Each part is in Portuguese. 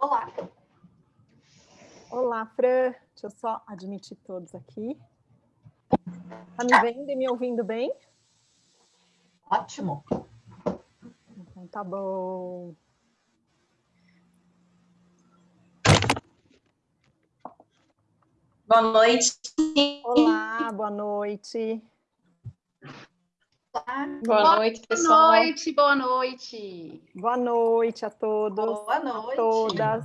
Olá. Olá, Fran. Deixa eu só admitir todos aqui. Tá me vendo e me ouvindo bem? Ótimo. Então tá bom. Boa noite. Olá, boa noite. Boa noite, pessoal. Boa noite, boa noite. Boa noite a todos. Boa noite. A todas.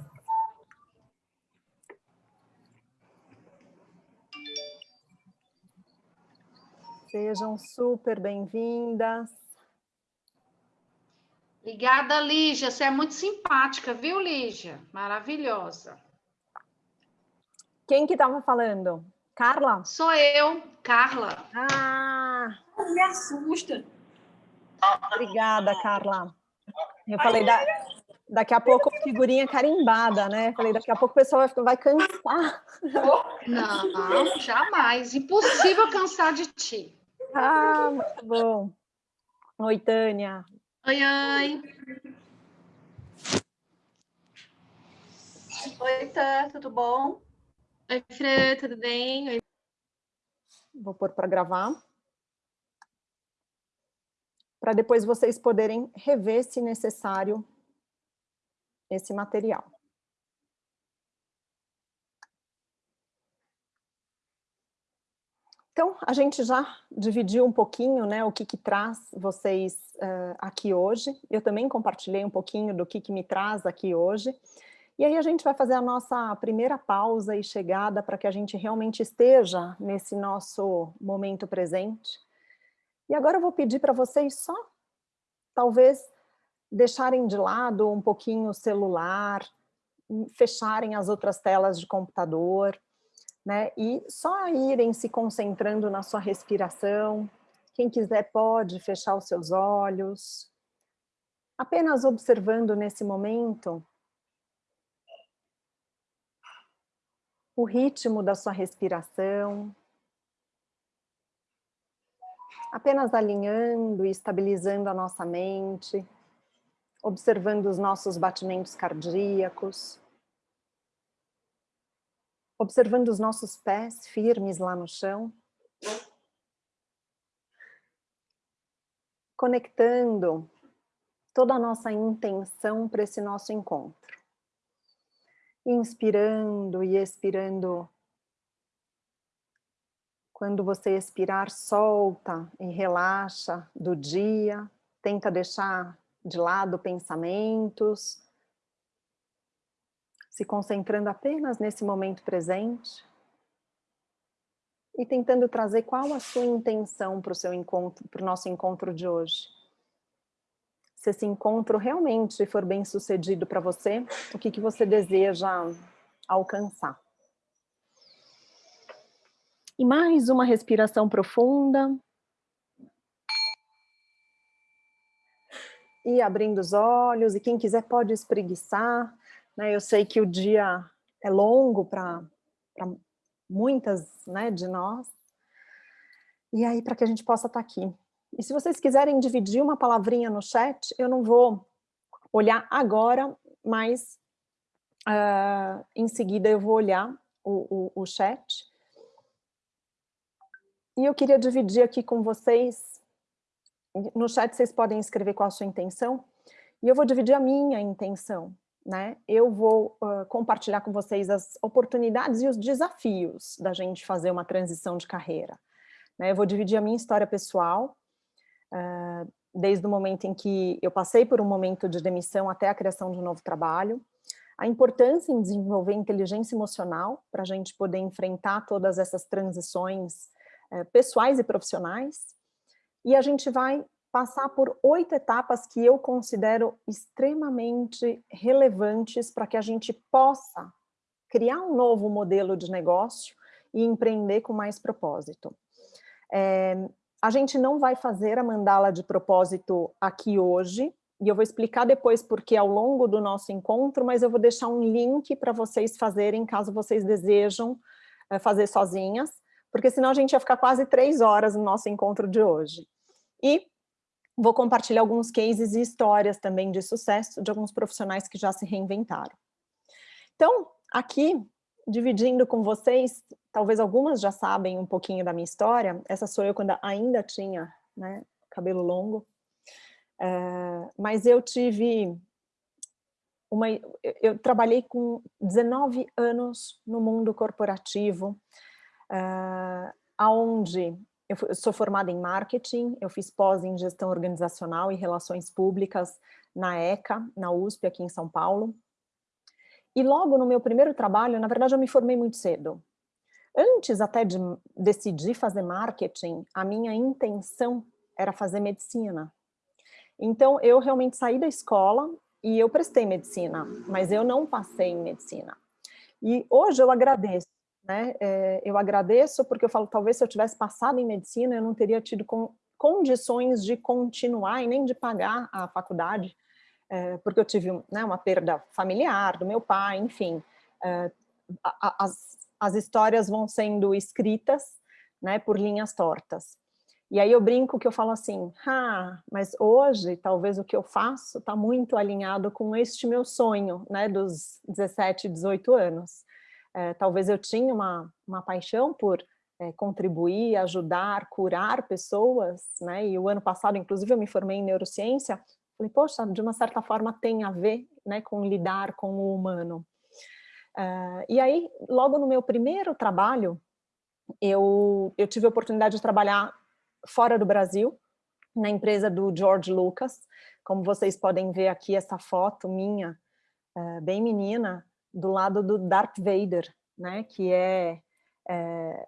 Sejam super bem-vindas. Obrigada, Lígia. Você é muito simpática, viu, Lígia? Maravilhosa. Quem que estava falando? Carla? Sou eu, Carla. Ah, Me assusta. obrigada, Carla. Eu falei, da, daqui a pouco figurinha carimbada, né? Falei, daqui a pouco o pessoal vai, vai cansar. Não, jamais. Impossível cansar de ti. Ah, muito bom. Oi, Tânia. Oi, oi. Oi, Tá, tudo bom? Oi, Fran, tudo bem? Oi. Vou pôr para gravar. Para depois vocês poderem rever, se necessário, esse material. Então, a gente já dividiu um pouquinho né, o que, que traz vocês eh, aqui hoje. Eu também compartilhei um pouquinho do que, que me traz aqui hoje. E aí a gente vai fazer a nossa primeira pausa e chegada para que a gente realmente esteja nesse nosso momento presente. E agora eu vou pedir para vocês só, talvez, deixarem de lado um pouquinho o celular, fecharem as outras telas de computador, né? E só irem se concentrando na sua respiração. Quem quiser pode fechar os seus olhos. Apenas observando nesse momento o ritmo da sua respiração, apenas alinhando e estabilizando a nossa mente, observando os nossos batimentos cardíacos, observando os nossos pés firmes lá no chão, conectando toda a nossa intenção para esse nosso encontro inspirando e expirando. Quando você expirar, solta e relaxa do dia, tenta deixar de lado pensamentos, se concentrando apenas nesse momento presente. E tentando trazer qual a sua intenção para o seu encontro, para o nosso encontro de hoje. Se esse encontro realmente for bem sucedido para você, o que, que você deseja alcançar. E mais uma respiração profunda. E abrindo os olhos, e quem quiser pode espreguiçar. Né? Eu sei que o dia é longo para muitas né, de nós. E aí, para que a gente possa estar aqui e se vocês quiserem dividir uma palavrinha no chat, eu não vou olhar agora, mas uh, em seguida eu vou olhar o, o, o chat. E eu queria dividir aqui com vocês, no chat vocês podem escrever qual a sua intenção, e eu vou dividir a minha intenção, né? Eu vou uh, compartilhar com vocês as oportunidades e os desafios da gente fazer uma transição de carreira. Né? Eu vou dividir a minha história pessoal, uh, desde o momento em que eu passei por um momento de demissão até a criação de um novo trabalho, a importância em desenvolver inteligência emocional para a gente poder enfrentar todas essas transições uh, pessoais e profissionais, e a gente vai passar por oito etapas que eu considero extremamente relevantes para que a gente possa criar um novo modelo de negócio e empreender com mais propósito. É, a gente não vai fazer a mandala de propósito aqui hoje, e eu vou explicar depois porque ao longo do nosso encontro, mas eu vou deixar um link para vocês fazerem, caso vocês desejam é, fazer sozinhas, porque senão a gente ia ficar quase três horas no nosso encontro de hoje. E vou compartilhar alguns cases e histórias também de sucesso de alguns profissionais que já se reinventaram. Então, aqui, dividindo com vocês, talvez algumas já sabem um pouquinho da minha história, essa sou eu quando ainda tinha né, cabelo longo, uh, mas eu tive uma, eu trabalhei com 19 anos no mundo corporativo, uh, aonde eu sou formada em marketing, eu fiz pós em gestão organizacional e relações públicas na ECA, na USP, aqui em São Paulo. E logo no meu primeiro trabalho, na verdade eu me formei muito cedo. Antes até de decidir fazer marketing, a minha intenção era fazer medicina. Então eu realmente saí da escola e eu prestei medicina, mas eu não passei em medicina. E hoje eu agradeço, né? É, eu agradeço porque eu falo, talvez se eu tivesse passado em medicina, eu não teria tido com, condições de continuar e nem de pagar a faculdade, é, porque eu tive né, uma perda familiar do meu pai, enfim. É, as, as histórias vão sendo escritas né, por linhas tortas. E aí eu brinco que eu falo assim, ah, mas hoje talvez o que eu faço está muito alinhado com este meu sonho, né, dos 17, 18 anos. É, talvez eu tinha uma, uma paixão por é, contribuir, ajudar, curar pessoas, né, e o ano passado, inclusive, eu me formei em neurociência, falei, poxa, de uma certa forma tem a ver né, com lidar com o humano. Uh, e aí, logo no meu primeiro trabalho, eu, eu tive a oportunidade de trabalhar fora do Brasil, na empresa do George Lucas. Como vocês podem ver aqui essa foto minha, é, bem menina, do lado do Darth Vader, né, que é, é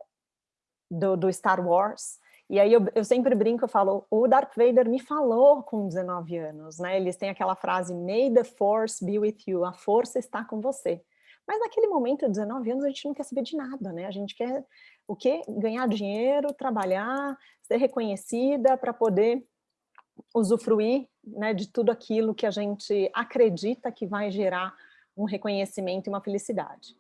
do, do, Star Wars. E aí eu, eu, sempre brinco, eu falo, o Darth Vader me falou com 19 anos, né? Eles têm aquela frase, May the Force be with you, a força está com você. Mas naquele momento, 19 anos, a gente não quer saber de nada, né? A gente quer o quê? Ganhar dinheiro, trabalhar, ser reconhecida para poder usufruir né, de tudo aquilo que a gente acredita que vai gerar um reconhecimento e uma felicidade.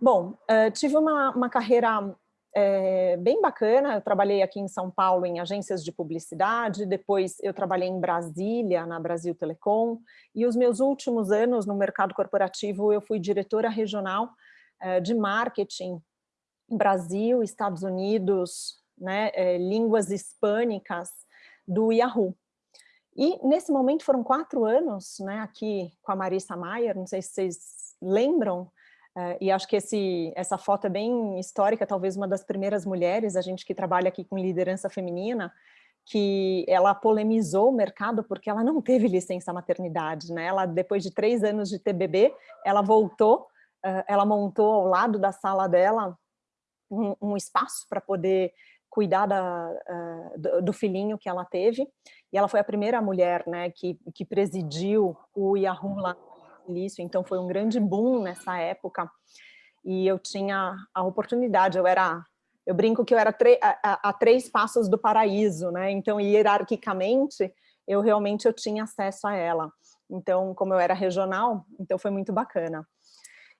Bom, uh, tive uma, uma carreira é, bem bacana, eu trabalhei aqui em São Paulo em agências de publicidade, depois eu trabalhei em Brasília, na Brasil Telecom, e os meus últimos anos no mercado corporativo eu fui diretora regional é, de marketing Brasil, Estados Unidos, né, é, línguas hispânicas do Yahoo. E nesse momento foram quatro anos, né, aqui com a Marissa Maier, não sei se vocês lembram, Uh, e acho que esse, essa foto é bem histórica, talvez uma das primeiras mulheres, a gente que trabalha aqui com liderança feminina, que ela polemizou o mercado porque ela não teve licença maternidade, né? Ela, depois de três anos de TBB, ela voltou, uh, ela montou ao lado da sala dela um, um espaço para poder cuidar da, uh, do, do, filhinho que ela teve, e ela foi a primeira mulher né, que, que presidiu o Yahoo lá Silício, então foi um grande boom nessa época, e eu tinha a oportunidade, eu era, eu brinco que eu era a, a, a, três passos do paraíso, né, então hierarquicamente, eu realmente eu tinha acesso a ela, então como eu era regional, então foi muito bacana.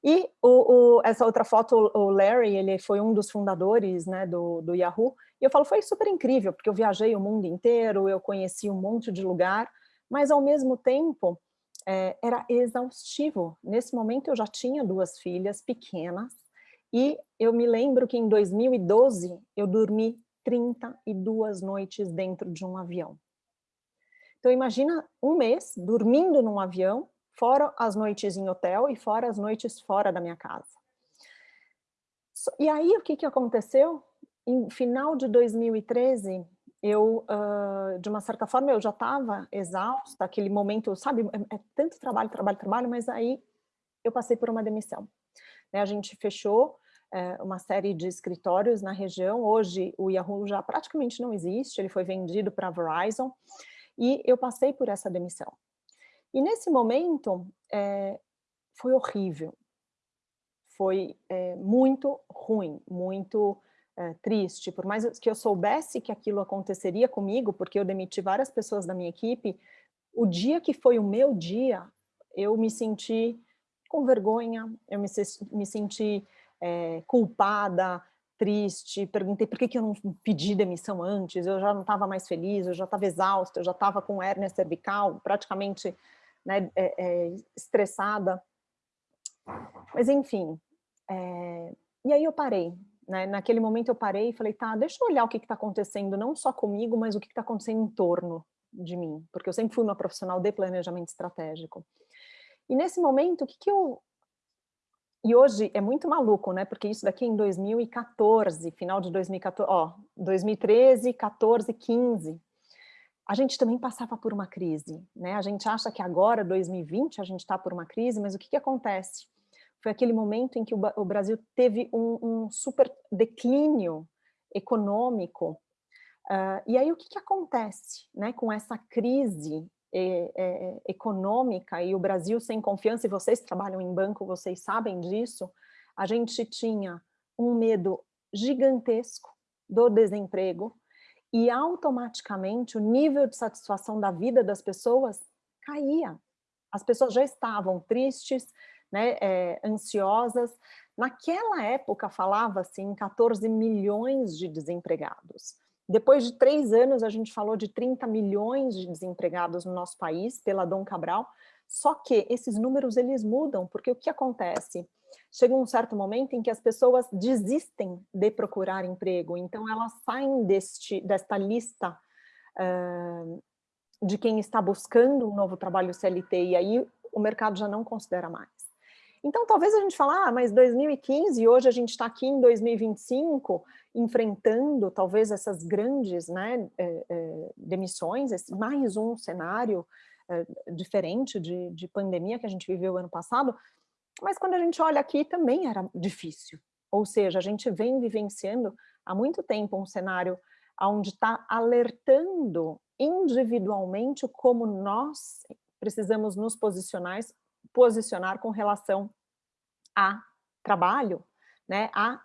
E o, o, essa outra foto, o Larry, ele foi um dos fundadores né, do, do Yahoo, e eu falo, foi super incrível, porque eu viajei o mundo inteiro, eu conheci um monte de lugar, mas ao mesmo tempo, é, era exaustivo. Nesse momento eu já tinha duas filhas pequenas e eu me lembro que em 2012 eu dormi 32 noites dentro de um avião. Então imagina um mês dormindo num avião, fora as noites em hotel e fora as noites fora da minha casa. E aí o que, que aconteceu? Em final de 2013, eu, uh, de uma certa forma, eu já estava exausta, aquele momento, sabe, é, é, tanto trabalho, trabalho, trabalho, mas aí eu passei por uma demissão. Né, a gente fechou é, uma série de escritórios na região, hoje o Yahoo já praticamente não existe, ele foi vendido para a Verizon, e eu passei por essa demissão. E nesse momento, é, foi horrível, foi é, muito ruim, muito é, triste, por mais que eu soubesse que aquilo aconteceria comigo, porque eu demiti várias pessoas da minha equipe, o dia que foi o meu dia, eu me senti com vergonha, eu me, me senti é, culpada, triste, perguntei por que, que eu não pedi demissão antes, eu já não estava mais feliz, eu já estava exausta, eu já estava com hérnia cervical, praticamente né, é, é, estressada. Mas enfim, e aí eu parei, né? Naquele momento eu parei e falei, tá, deixa eu olhar o que está acontecendo, não só comigo, mas o que está acontecendo em torno de mim, porque eu sempre fui uma profissional de planejamento estratégico. E nesse momento, o que, que eu... E hoje é muito maluco, né? Porque isso daqui é em 2014, final de 2014, ó, 2013, 14, 15, a gente também passava por uma crise, né? A gente acha que agora, 2020, a gente está por uma crise, mas o que, que acontece? Foi aquele momento em que o, Brasil teve um, um super declínio econômico, uh, e aí o que, que acontece né, com essa crise é, é, econômica e o Brasil sem confiança, e vocês trabalham em banco, vocês sabem disso, a gente tinha um medo gigantesco do desemprego, e automaticamente o nível de satisfação da vida das pessoas caía. As pessoas já estavam tristes, né, é, ansiosas. Naquela época falava-se em 14 milhões de desempregados. Depois de três anos a gente falou de 30 milhões de desempregados no nosso país, pela Dom Cabral, só que esses números eles mudam, porque o que acontece? chega um certo momento em que as pessoas desistem de procurar emprego, então elas saem deste, desta lista uh, de quem está buscando um novo trabalho CLT, e aí o mercado já não considera mais. Então, talvez a gente fale, ah, mas 2015, hoje a gente está aqui em 2025, enfrentando talvez essas grandes né, eh, eh, demissões, esse, mais um cenário eh, diferente de, de pandemia que a gente viveu ano passado, mas quando a gente olha aqui também era difícil. Ou seja, a gente vem vivenciando há muito tempo um cenário onde está alertando individualmente como nós precisamos nos posicionar, posicionar com relação a trabalho, né, a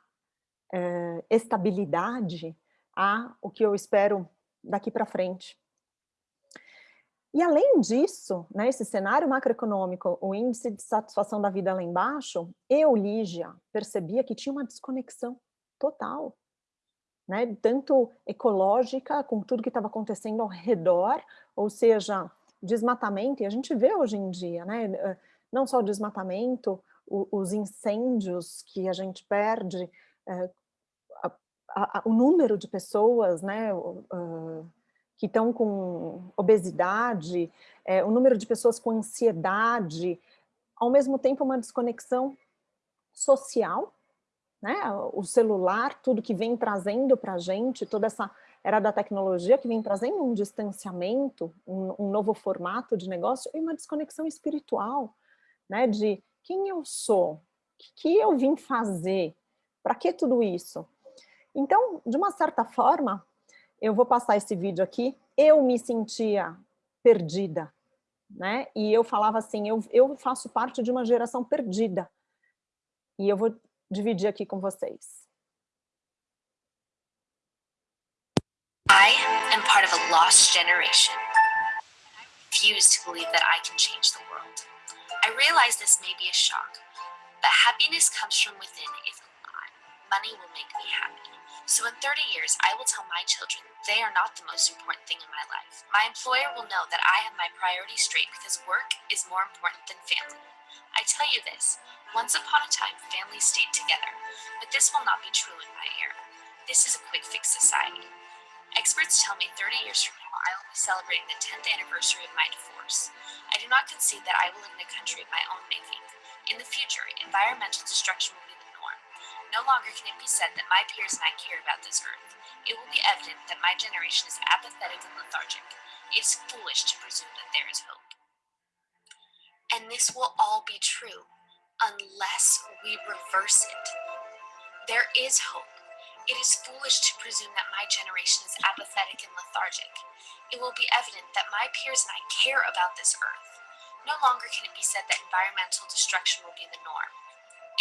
é, estabilidade, a o que eu espero daqui para frente. E além disso, né, esse cenário macroeconômico, o índice de satisfação da vida lá embaixo, eu, Lígia, percebia que tinha uma desconexão total, né, tanto ecológica, com tudo que estava acontecendo ao redor, ou seja, desmatamento, e a gente vê hoje em dia, né, eh, não só o desmatamento, o, os incêndios que a gente perde, é, a, a, o número de pessoas, né, uh, que estão com obesidade, é, o número de pessoas com ansiedade, ao mesmo tempo uma desconexão social, né? o celular, tudo que vem trazendo para a gente, toda essa era da tecnologia que vem trazendo um distanciamento, um, um novo formato de negócio e uma desconexão espiritual, né? de quem eu sou, o que eu vim fazer, para que tudo isso? Então, de uma certa forma, eu vou passar esse vídeo aqui, eu me sentia perdida, né? E eu falava assim, eu, eu faço parte de uma geração perdida. E eu vou dividir aqui com vocês. I am part of a lost generation. I refuse to believe that I can change the world. I realize this may be a shock, but happiness comes from within if not, money will make me happy. So in 30 years, I will tell my children they are not the most important thing in my life. My employer will know that I have my priorities straight because work is more important than family. I tell you this, once upon a time, families stayed together, but this will not be true in my era. This is a quick fix society. Experts tell me 30 years from now, I will be celebrating the 10th anniversary of my divorce. I do not concede that I will live in a country of my own making. In the future, environmental destruction will be the norm. no longer can it be said that my peers and I care about this earth. It will be evident that my generation is apathetic and lethargic. It is foolish to presume that there is hope. And this will all be true unless we reverse it. There is hope. It is foolish to presume that my generation is apathetic and lethargic. It will be evident that my peers and I care about this earth. No longer can it be said that environmental destruction will be the norm.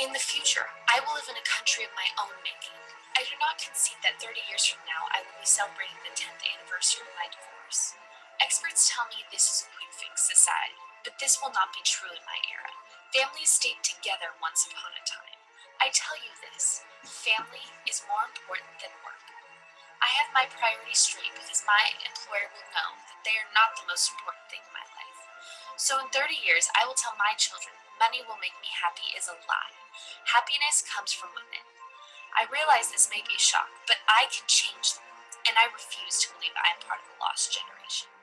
In the future, I will live in a country of my own making. I do not concede that 30 years from now I will be celebrating the 10th anniversary of my divorce. Experts tell me this is a quick fix society, but this will not be true in my era. Families stayed together once upon a time. I tell you this, family is more important than work. I have my priorities straight because my employer will know that they are not the most important thing in my life. So in 30 years, I will tell my children money will make me happy is a lie. Happiness comes from within. I realize this may be a shock, but I can change the world, and I refuse to believe I am part of the lost generation.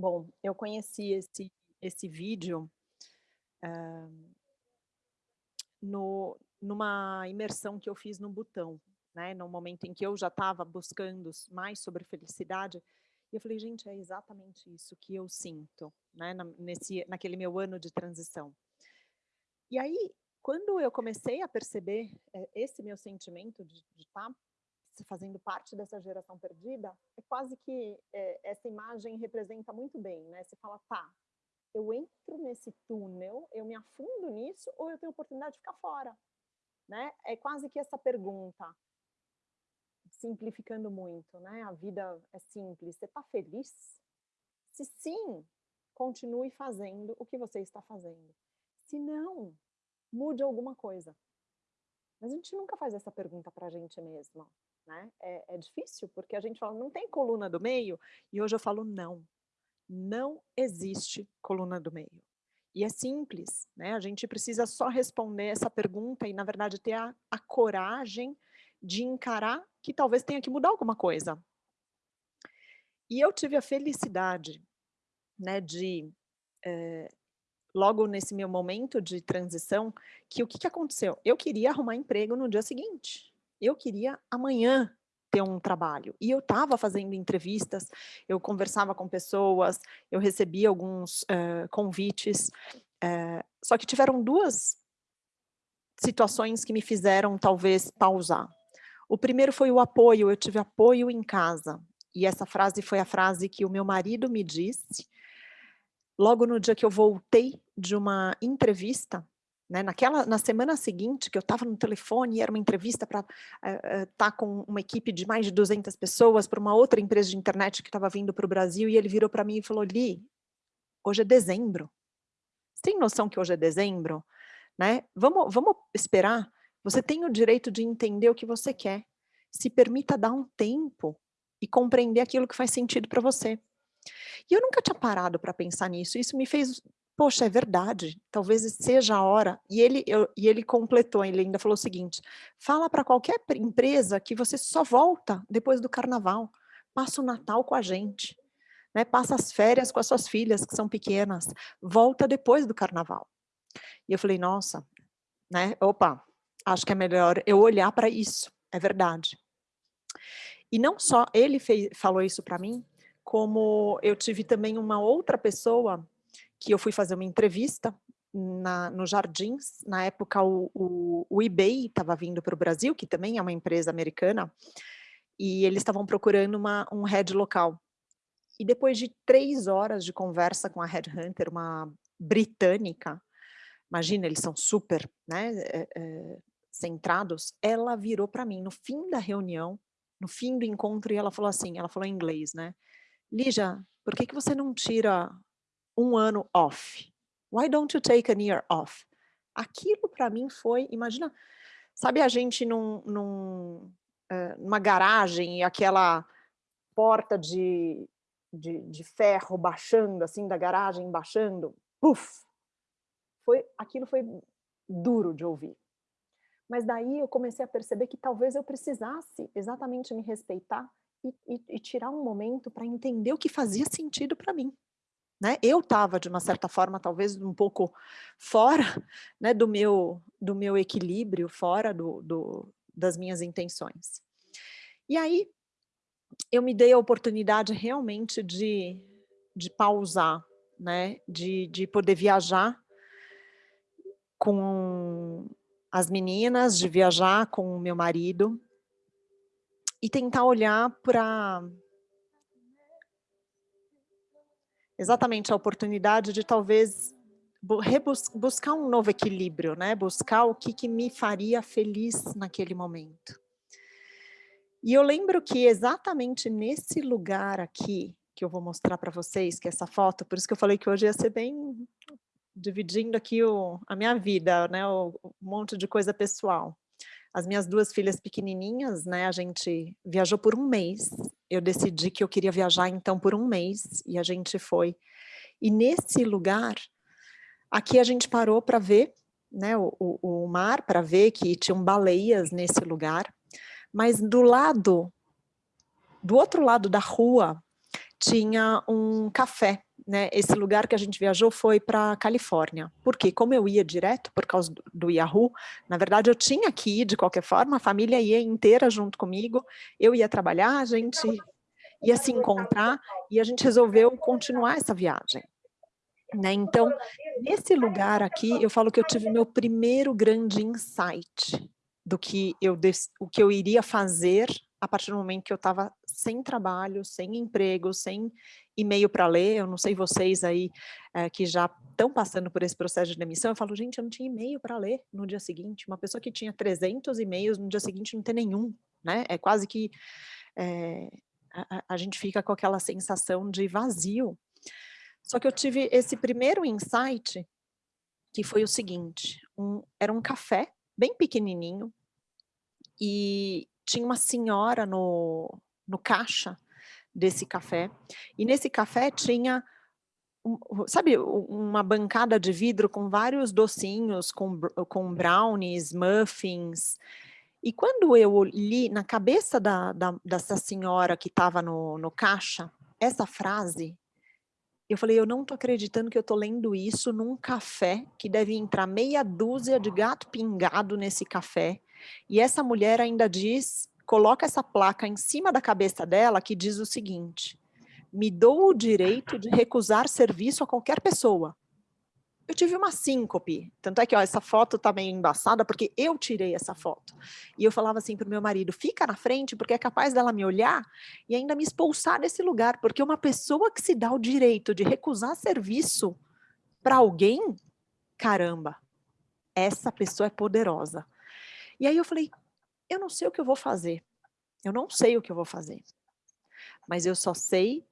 Bom, eu conheci esse, esse vídeo uh, no, numa imersão que eu fiz no Butão, né? No momento em que eu já estava buscando mais sobre felicidade, e eu falei, gente, é exatamente isso que eu sinto, né? Na, nesse, naquele meu ano de transição. E aí, quando eu comecei a perceber é, esse meu sentimento de estar tá fazendo parte dessa geração perdida, é quase que é, essa imagem representa muito bem, né? Você fala, tá, eu entro nesse túnel, eu me afundo nisso, ou eu tenho oportunidade de ficar fora, né? É quase que essa pergunta, simplificando muito, né? A vida é simples, você está feliz? Se sim, continue fazendo o que você está fazendo. Se não, mude alguma coisa. Mas a gente nunca faz essa pergunta para a gente mesma, né? É, é difícil, porque a gente fala, não tem coluna do meio, e hoje eu falo, não, não existe coluna do meio. E é simples, né? A gente precisa só responder essa pergunta e, na verdade, ter a, a coragem de encarar que talvez tenha que mudar alguma coisa. E eu tive a felicidade, né, de, é, logo nesse meu momento de transição, que o que, que aconteceu? Eu queria arrumar emprego no dia seguinte. Eu queria amanhã ter um trabalho. E eu estava fazendo entrevistas, eu conversava com pessoas, eu recebia alguns uh, convites, uh, só que tiveram duas situações que me fizeram talvez pausar. O primeiro foi o apoio, eu tive apoio em casa, e essa frase foi a frase que o meu marido me disse, logo no dia que eu voltei de uma entrevista, né? Naquela, na semana seguinte, que eu estava no telefone era uma entrevista para estar uh, uh, tá com uma equipe de mais de 200 pessoas para uma outra empresa de internet que estava vindo para o Brasil, e ele virou para mim e falou, Li, hoje é dezembro. Você tem noção que hoje é dezembro? Né? Vamos, vamos esperar. Você tem o direito de entender o que você quer. Se permita dar um tempo e compreender aquilo que faz sentido para você. E eu nunca tinha parado para pensar nisso. Isso me fez poxa, é verdade, talvez seja a hora. E ele, eu, e ele completou, ele ainda falou o seguinte, fala para qualquer empresa que você só volta depois do carnaval, passa o Natal com a gente, né? passa as férias com as suas filhas, que são pequenas, volta depois do carnaval. E eu falei, nossa, né? opa, acho que é melhor eu olhar para isso, é verdade. E não só ele fez, falou isso para mim, como eu tive também uma outra pessoa que eu fui fazer uma entrevista na, no Jardins, na época o, o, o eBay estava vindo para o Brasil, que também é uma empresa americana, e eles estavam procurando uma, um head local. E depois de três horas de conversa com a headhunter, uma britânica, imagina, eles são super né, é, é, centrados, ela virou para mim no fim da reunião, no fim do encontro, e ela falou assim, ela falou em inglês, né? Lígia, por que, que você não tira um ano off. Why don't you take a year off? Aquilo para mim foi, imagina, sabe a gente num, num, uh, numa garagem e aquela porta de, de, de, ferro baixando, assim, da garagem baixando, puf! Foi, aquilo foi duro de ouvir. Mas daí eu comecei a perceber que talvez eu precisasse exatamente me respeitar e, e, e tirar um momento para entender o que fazia sentido para mim. Né? Eu estava, de uma certa forma, talvez um pouco fora né, do, meu, do meu equilíbrio, fora do, do, das minhas intenções. E aí, eu me dei a oportunidade realmente de, de pausar, né, de, de poder viajar com as meninas, de viajar com o meu marido e tentar olhar para exatamente a oportunidade de talvez buscar um novo equilíbrio, né? buscar o que, que me faria feliz naquele momento. E eu lembro que exatamente nesse lugar aqui, que eu vou mostrar para vocês, que é essa foto, por isso que eu falei que hoje ia ser bem dividindo aqui o, a minha vida, né, um monte de coisa pessoal. As minhas duas filhas pequenininhas, né, a gente viajou por um mês, eu decidi que eu queria viajar então por um mês, e a gente foi. E nesse lugar, aqui a gente parou para ver né, o, o, o mar, para ver que tinham baleias nesse lugar, mas do lado, do outro lado da rua, tinha um café, né, esse lugar que a gente viajou foi para Califórnia, porque como eu ia direto por causa do, Yahoo, na verdade eu tinha que ir de qualquer forma, a família ia inteira junto comigo, eu ia trabalhar, a gente ia se encontrar e a gente resolveu continuar essa viagem. Né? Então, nesse lugar aqui, eu falo que eu tive meu primeiro grande insight do que eu, o que eu iria fazer a partir do momento que eu estava sem trabalho, sem emprego, sem e-mail para ler, eu não sei vocês aí é, que já estão passando por esse processo de demissão, eu falo, gente, eu não tinha e-mail para ler no dia seguinte, uma pessoa que tinha 300 e-mails no dia seguinte não tem nenhum, né? É quase que é, a, a gente fica com aquela sensação de vazio. Só que eu tive esse primeiro insight, que foi o seguinte, um, era um café bem pequenininho, e tinha uma senhora no, no caixa desse café, e nesse café tinha, sabe, uma bancada de vidro com vários docinhos, com, com brownies, muffins, e quando eu li na cabeça da, da dessa senhora que estava no, no caixa, essa frase, eu falei, eu não estou acreditando que eu estou lendo isso num café, que deve entrar meia dúzia de gato pingado nesse café, e essa mulher ainda diz, coloca essa placa em cima da cabeça dela que diz o seguinte, me dou o direito de recusar serviço a qualquer pessoa. Eu tive uma síncope, tanto é que ó, essa foto tá meio embaçada porque eu tirei essa foto. E eu falava assim para o meu marido, fica na frente porque é capaz dela me olhar e ainda me expulsar desse lugar, porque uma pessoa que se dá o direito de recusar serviço para alguém, caramba, essa pessoa é poderosa. E aí eu falei, eu não sei o que eu vou fazer. Eu não sei o que eu vou fazer. Mas eu só sei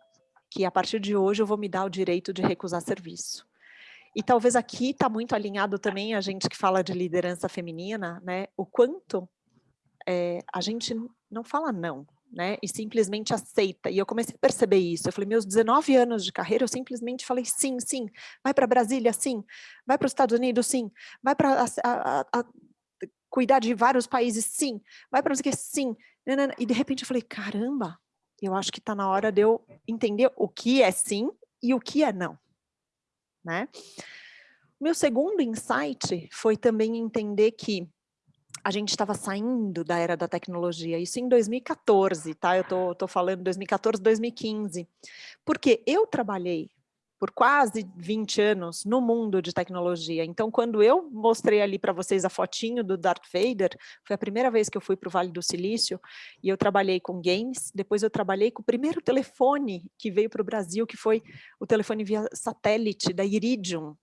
que a partir de hoje eu vou me dar o direito de recusar serviço. E talvez aqui está muito alinhado também a gente que fala de liderança feminina, né? O quanto é, a gente não fala não, né? E simplesmente aceita. E eu comecei a perceber isso. Eu falei, meus 19 anos de carreira, eu simplesmente falei sim, sim. Vai para Brasília, sim. Vai para os Estados Unidos, sim. Vai para cuidar de vários países, sim. Vai para não sei o que, sim. E de repente eu falei, caramba, eu acho que está na hora de eu entender o que é sim e o que é não. Né? Meu segundo insight foi também entender que a gente estava saindo da era da tecnologia, isso em 2014, tá? Eu tô, tô falando 2014, 2015, porque eu trabalhei por quase 20 anos no mundo de tecnologia. Então, quando eu mostrei ali para vocês a fotinho do Darth Vader, foi a primeira vez que eu fui para o Vale do Silício, e eu trabalhei com games, depois eu trabalhei com o primeiro telefone que veio para o Brasil, que foi o telefone via satélite da Iridium.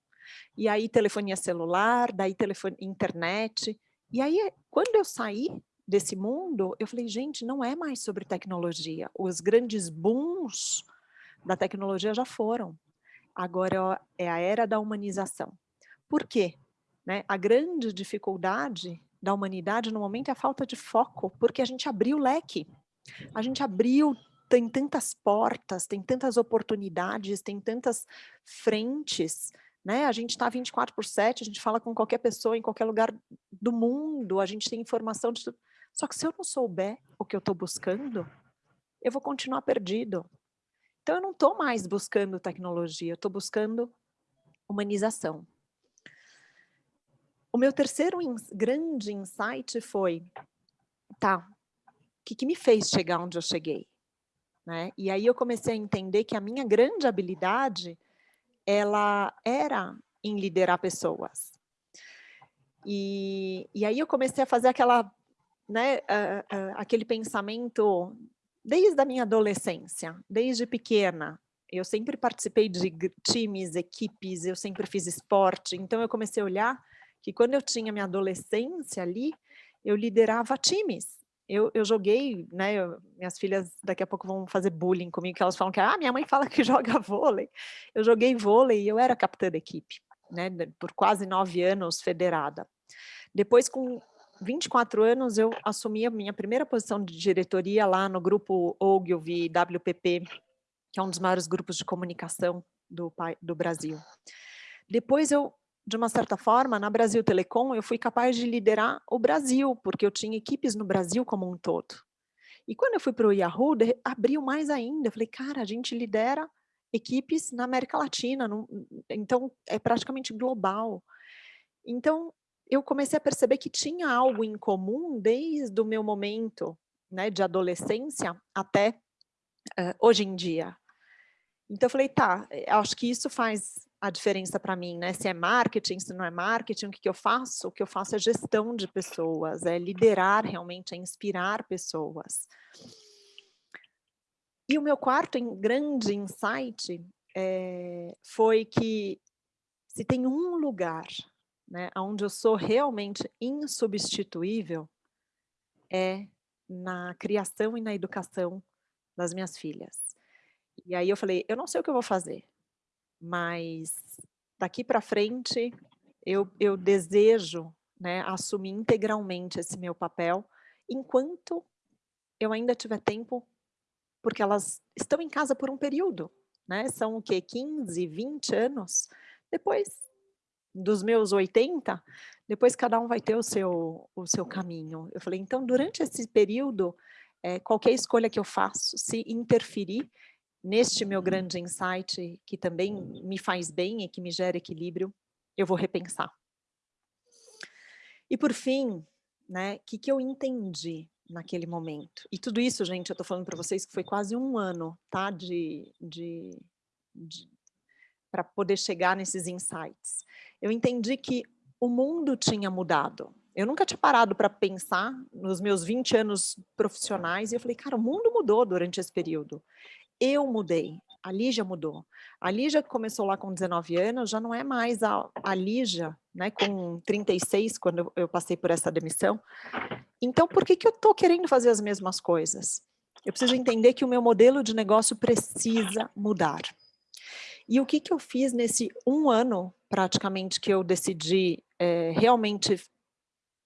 E aí telefonia celular, daí telefone, internet. E aí, quando eu saí desse mundo, eu falei, gente, não é mais sobre tecnologia. Os grandes booms da tecnologia já foram agora é a era da humanização. Por quê? Né? A grande dificuldade da humanidade no momento é a falta de foco, porque a gente abriu o leque. A gente abriu, tem tantas portas, tem tantas oportunidades, tem tantas frentes, né? A gente está 24 por 7, a gente fala com qualquer pessoa em qualquer lugar do mundo, a gente tem informação de tudo. Só que se eu não souber o que eu estou buscando, eu vou continuar perdido. Então, eu não estou mais buscando tecnologia, eu estou buscando humanização. O meu terceiro grande insight foi, tá, o que, que me fez chegar onde eu cheguei? Né? E aí eu comecei a entender que a minha grande habilidade, ela era em liderar pessoas. E, e aí eu comecei a fazer aquela, né, uh, uh, aquele pensamento desde a minha adolescência, desde pequena, eu sempre participei de times, equipes, eu sempre fiz esporte, então eu comecei a olhar que quando eu tinha minha adolescência ali, eu liderava times. Eu, eu joguei, né, eu, minhas filhas daqui a pouco vão fazer bullying comigo, que elas falam que, ah, minha mãe fala que joga vôlei. Eu joguei vôlei e eu era capitã da equipe, né, por quase nove anos federada. Depois, com 24 anos, eu assumi a minha primeira posição de diretoria lá no grupo Ogilvy WPP, que é um dos maiores grupos de comunicação do, do Brasil. Depois eu, de uma certa forma, na Brasil Telecom, eu fui capaz de liderar o Brasil, porque eu tinha equipes no Brasil como um todo. E quando eu fui para o Yahoo, abriu mais ainda. Eu falei, cara, a gente lidera equipes na América Latina, não, então é praticamente global. Então, eu comecei a perceber que tinha algo em comum desde o meu momento né, de adolescência até uh, hoje em dia. Então eu falei, tá, eh, acho que isso faz a diferença para mim, né? Se é marketing, se não é marketing, o que, que eu faço? O que eu faço é gestão de pessoas, é liderar realmente, é inspirar pessoas. E o meu quarto grande insight é, foi que se tem um lugar né, onde eu sou realmente insubstituível, é na criação e na educação das minhas filhas. E aí eu falei, eu não sei o que eu vou fazer, mas daqui para frente eu, eu desejo né, assumir integralmente esse meu papel, enquanto eu ainda tiver tempo, porque elas estão em casa por um período, né? São o quê? 15, 20 anos? Depois dos meus 80, depois cada um vai ter o seu, o seu caminho. Eu falei, então, durante esse período, é, qualquer escolha que eu faço, se interferir, neste meu grande insight, que também me faz bem e que me gera equilíbrio, eu vou repensar. E por fim, né, o que, que eu entendi naquele momento? E tudo isso, gente, eu estou falando para vocês que foi quase um ano, tá, de, de, de para poder chegar nesses insights. Eu entendi que o mundo tinha mudado. Eu nunca tinha parado para pensar nos meus 20 anos profissionais e eu falei, cara, o mundo mudou durante esse período eu mudei, a Lígia mudou. A Lígia que começou lá com 19 anos já não é mais a, a Lígia, né, com 36, quando eu, passei por essa demissão. Então, por que, que eu estou querendo fazer as mesmas coisas? Eu preciso entender que o meu modelo de negócio precisa mudar. E o que, que eu fiz nesse um ano, praticamente, que eu decidi é, realmente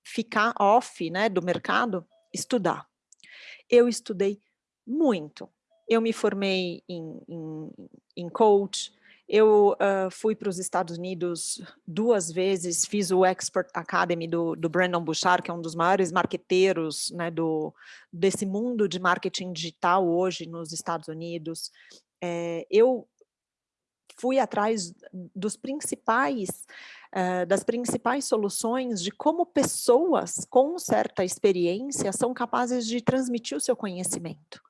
ficar off né, do mercado? Estudar. Eu estudei muito eu me formei em, em, em coach, eu uh, fui para os Estados Unidos duas vezes, fiz o Expert Academy do, do Brandon Bouchard, que é um dos maiores marqueteiros né, do, desse mundo de marketing digital hoje nos Estados Unidos. É, eu fui atrás dos principais, uh, das principais soluções de como pessoas com certa experiência são capazes de transmitir o seu conhecimento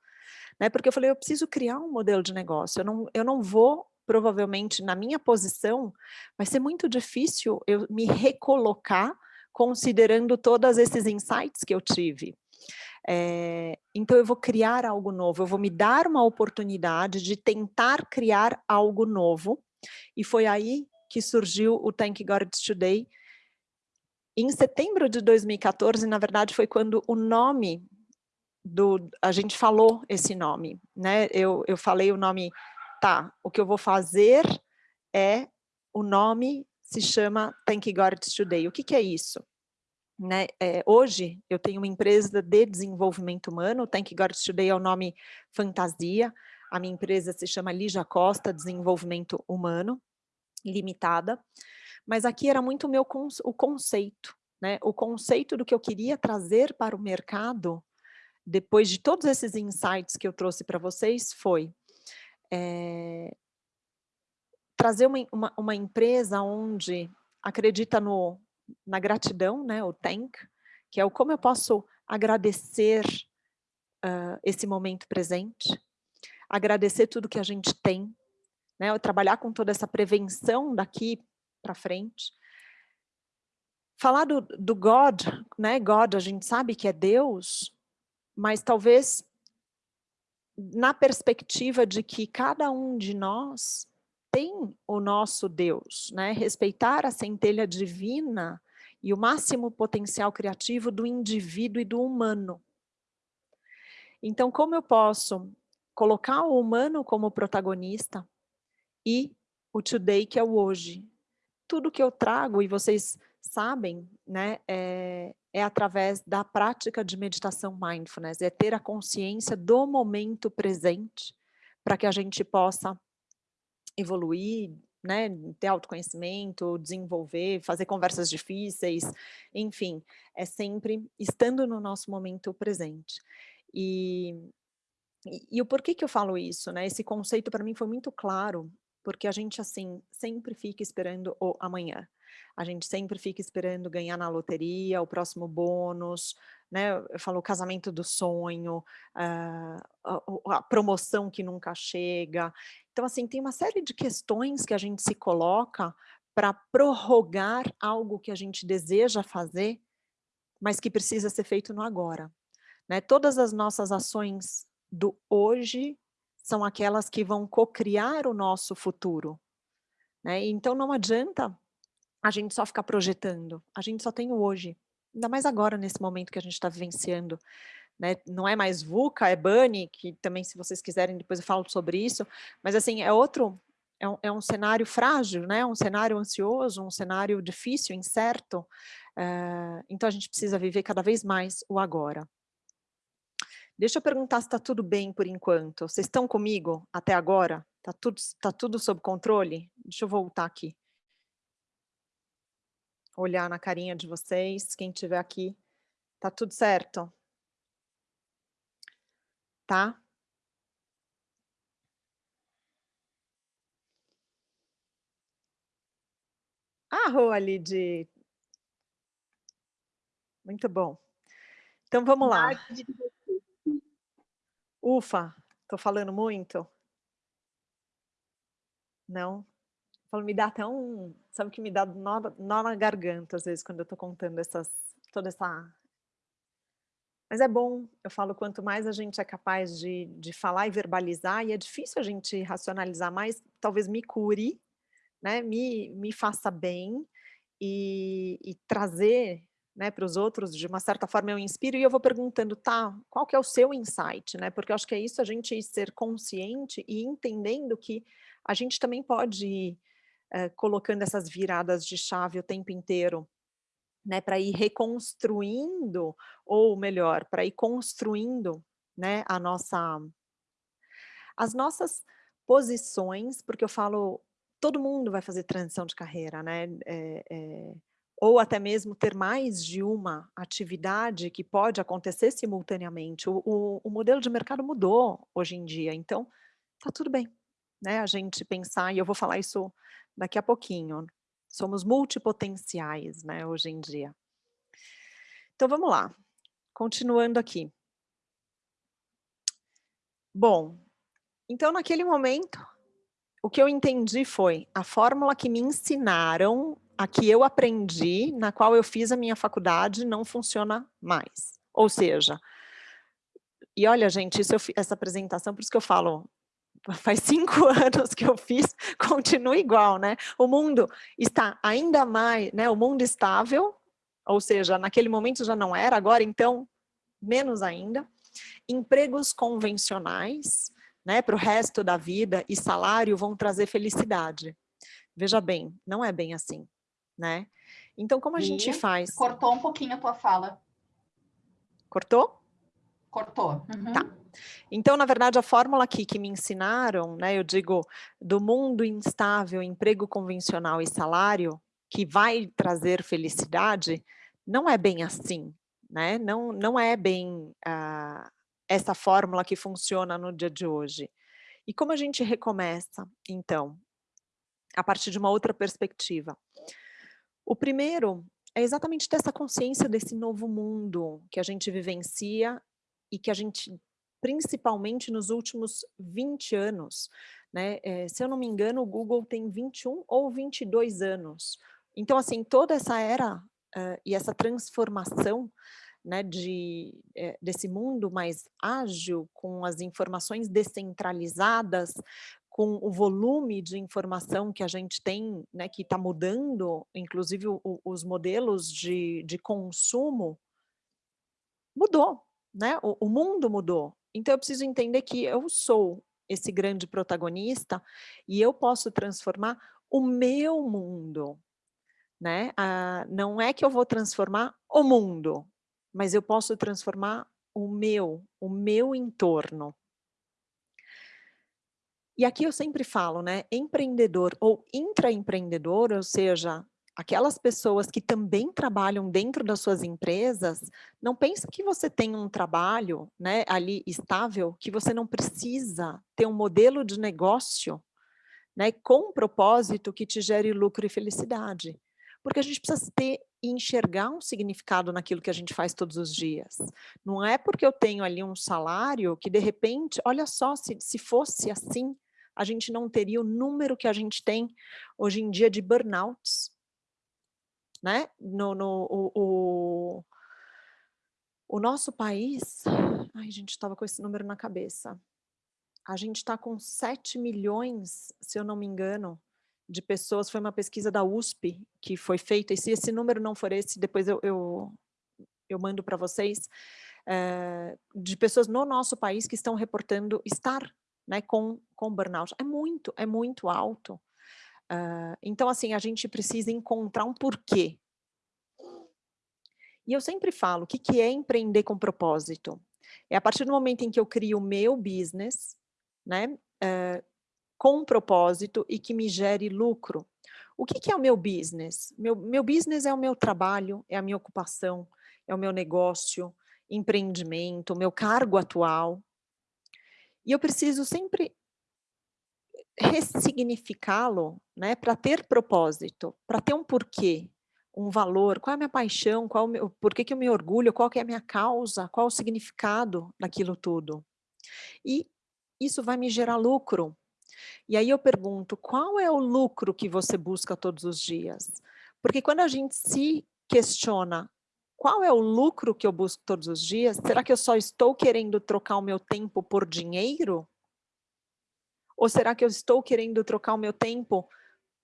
né? Porque eu falei, eu preciso criar um modelo de negócio, eu não, eu não vou, provavelmente, na minha posição, vai ser muito difícil eu me recolocar considerando todos esses insights que eu tive. É, então eu vou criar algo novo, eu vou me dar uma oportunidade de tentar criar algo novo, e foi aí que surgiu o Thank God Today, em setembro de 2014, na verdade, foi quando o nome do, a gente falou esse nome, né? Eu, eu falei o nome, tá, o que eu vou fazer é, o nome se chama Thank God Today. O que, que é isso? Né? É, hoje eu tenho uma empresa de desenvolvimento humano, Thank God Today é o nome fantasia, a minha empresa se chama Lígia Costa Desenvolvimento Humano, limitada, mas aqui era muito meu o conceito, né? o conceito do que eu queria trazer para o mercado depois de todos esses insights que eu trouxe para vocês, foi é, trazer uma, uma, uma, empresa onde acredita no, na gratidão, né, o thank, que é o como eu posso agradecer uh, esse momento presente, agradecer tudo que a gente tem, né, trabalhar com toda essa prevenção daqui para frente, falar do, do God, né, God, a gente sabe que é Deus, mas talvez na perspectiva de que cada um de nós tem o nosso Deus, né? respeitar a centelha divina e o máximo potencial criativo do indivíduo e do humano. Então, como eu posso colocar o humano como protagonista e o today, que é o hoje? Tudo que eu trago, e vocês sabem, né, é, é através da prática de meditação mindfulness, é ter a consciência do momento presente para que a gente possa evoluir, né, ter autoconhecimento, desenvolver, fazer conversas difíceis, enfim, é sempre estando no nosso momento presente. E, e, e o porquê que eu falo isso, né, esse conceito para mim foi muito claro, porque a gente, assim, sempre fica esperando o amanhã. A gente sempre fica esperando ganhar na loteria, o próximo bônus, né? Eu falo o casamento do sonho, a, a, promoção que nunca chega. Então, assim, tem uma série de questões que a gente se coloca para prorrogar algo que a gente deseja fazer, mas que precisa ser feito no agora. Né? Todas as nossas ações do hoje são aquelas que vão cocriar o nosso futuro. Né? Então não adianta a gente só ficar projetando, a gente só tem o hoje. Ainda mais agora, nesse momento que a gente está vivenciando. Né? Não é mais VUCA, é BUNNY, que também, se vocês quiserem, depois eu falo sobre isso. Mas, assim, é outro, é um, é um cenário frágil, né? um cenário ansioso, um cenário difícil, incerto. Uh, então, a gente precisa viver cada vez mais o agora. Deixa eu perguntar se está tudo bem por enquanto. Vocês estão comigo até agora? Está tudo, tá tudo sob controle? Deixa eu voltar aqui olhar na carinha de vocês, quem estiver aqui, tá tudo certo? Tá? Ah, ali de... Muito bom. Então vamos lá. Ufa, estou falando muito? Não? Me dá até um, sabe que me dá nó, nó na garganta às vezes quando eu tô contando essas, toda essa... Mas é bom, eu falo, quanto mais a gente é capaz de, de falar e verbalizar, e é difícil a gente racionalizar mais, talvez me cure, né, me, me faça bem, e, e trazer né, para os outros, de uma certa forma eu inspiro e eu vou perguntando, tá, qual que é o seu insight, né, porque eu acho que é isso a gente ser consciente e entendendo que a gente também pode ir eh, colocando essas viradas de chave o tempo inteiro, né, para ir reconstruindo, ou melhor, para ir construindo, né, a nossa, as nossas posições, porque eu falo, todo mundo vai fazer transição de carreira, né, é, é, ou até mesmo ter mais de uma atividade que pode acontecer simultaneamente. O, o, o modelo de mercado mudou hoje em dia, então tá tudo bem, né, a gente pensar, e eu vou falar isso daqui a pouquinho. Somos multipotenciais, né, hoje em dia. Então, vamos lá. Continuando aqui. Bom, então, naquele momento, o que eu entendi foi a fórmula que me ensinaram, a que eu aprendi, na qual eu fiz a minha faculdade, não funciona mais. Ou seja, e olha, gente, eu, essa apresentação, por isso que eu falo, faz cinco anos que eu fiz, continua igual, né? O mundo está ainda mais, né? O mundo estável, ou seja, naquele momento já não era, agora então, menos ainda. Empregos convencionais, né? Para o resto da vida e salário vão trazer felicidade. Veja bem, não é bem assim, né? Então, como a e gente faz? Cortou um pouquinho a tua fala. Cortou? Cortou. Uhum. Tá. Então, na verdade, a fórmula aqui que me ensinaram, né, eu digo, do mundo instável, emprego convencional e salário, que vai trazer felicidade, não é bem assim, né? Não, não é bem uh, essa fórmula que funciona no dia de hoje. E como a gente recomeça, então, a partir de uma outra perspectiva? O primeiro é exatamente ter essa consciência desse novo mundo que a gente vivencia e que a gente principalmente nos últimos 20 anos. Né? É, se eu não me engano, o Google tem 21 ou 22 anos. Então, assim, toda essa era uh, e essa transformação né, de, é, desse mundo mais ágil, com as informações descentralizadas, com o volume de informação que a gente tem, né, que está mudando, inclusive o, os modelos de, de consumo, mudou, né? O, o mundo mudou. Então, eu preciso entender que eu sou esse grande protagonista e eu posso transformar o meu mundo. né? Ah, não é que eu vou transformar o mundo, mas eu posso transformar o meu, o meu entorno. E aqui eu sempre falo, né, empreendedor ou intraempreendedor, ou seja, aquelas pessoas que também trabalham dentro das suas empresas, não pensa que você tem um trabalho né, ali estável, que você não precisa ter um modelo de negócio né, com um propósito que te gere lucro e felicidade. Porque a gente precisa ter e enxergar um significado naquilo que a gente faz todos os dias. Não é porque eu tenho ali um salário que de repente, olha só, se, se fosse assim, a gente não teria o número que a gente tem hoje em dia de burnouts. Né? No, no, o, o, o nosso país, ai gente, estava com esse número na cabeça, a gente está com 7 milhões, se eu não me engano, de pessoas, foi uma pesquisa da USP que foi feita, e se esse número não for esse, depois eu, eu, eu mando para vocês, é, de pessoas no nosso país que estão reportando estar né, com, com burnout. É muito, é muito alto. Uh, então, assim, a gente precisa encontrar um porquê. E eu sempre falo, o que, que é empreender com propósito? É a partir do momento em que eu crio o meu business, né, uh, com propósito e que me gere lucro. O que, que é o meu business? Meu, meu business é o meu trabalho, é a minha ocupação, é o meu negócio, empreendimento, meu cargo atual. E eu preciso sempre ressignificá-lo né, para ter propósito, para ter um porquê, um valor, qual é a minha paixão, qual meu, por que, que eu me orgulho, qual que é a minha causa, qual o significado daquilo tudo. E isso vai me gerar lucro, e aí eu pergunto, qual é o lucro que você busca todos os dias? Porque quando a gente se questiona qual é o lucro que eu busco todos os dias, será que eu só estou querendo trocar o meu tempo por dinheiro? Ou será que eu estou querendo trocar o meu tempo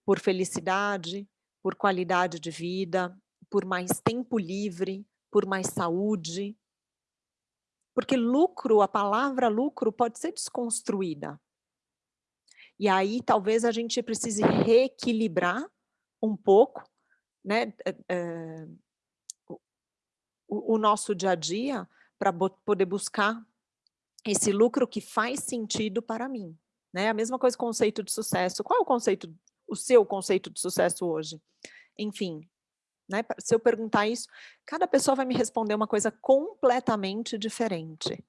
por felicidade, por qualidade de vida, por mais tempo livre, por mais saúde? Porque lucro, a palavra lucro pode ser desconstruída. E aí talvez a gente precise reequilibrar um pouco né, é, o, o nosso dia a dia para poder buscar esse lucro que faz sentido para mim. Né? A mesma coisa conceito de sucesso. Qual é o conceito, o seu conceito de sucesso hoje? Enfim, né? se eu perguntar isso, cada pessoa vai me responder uma coisa completamente diferente.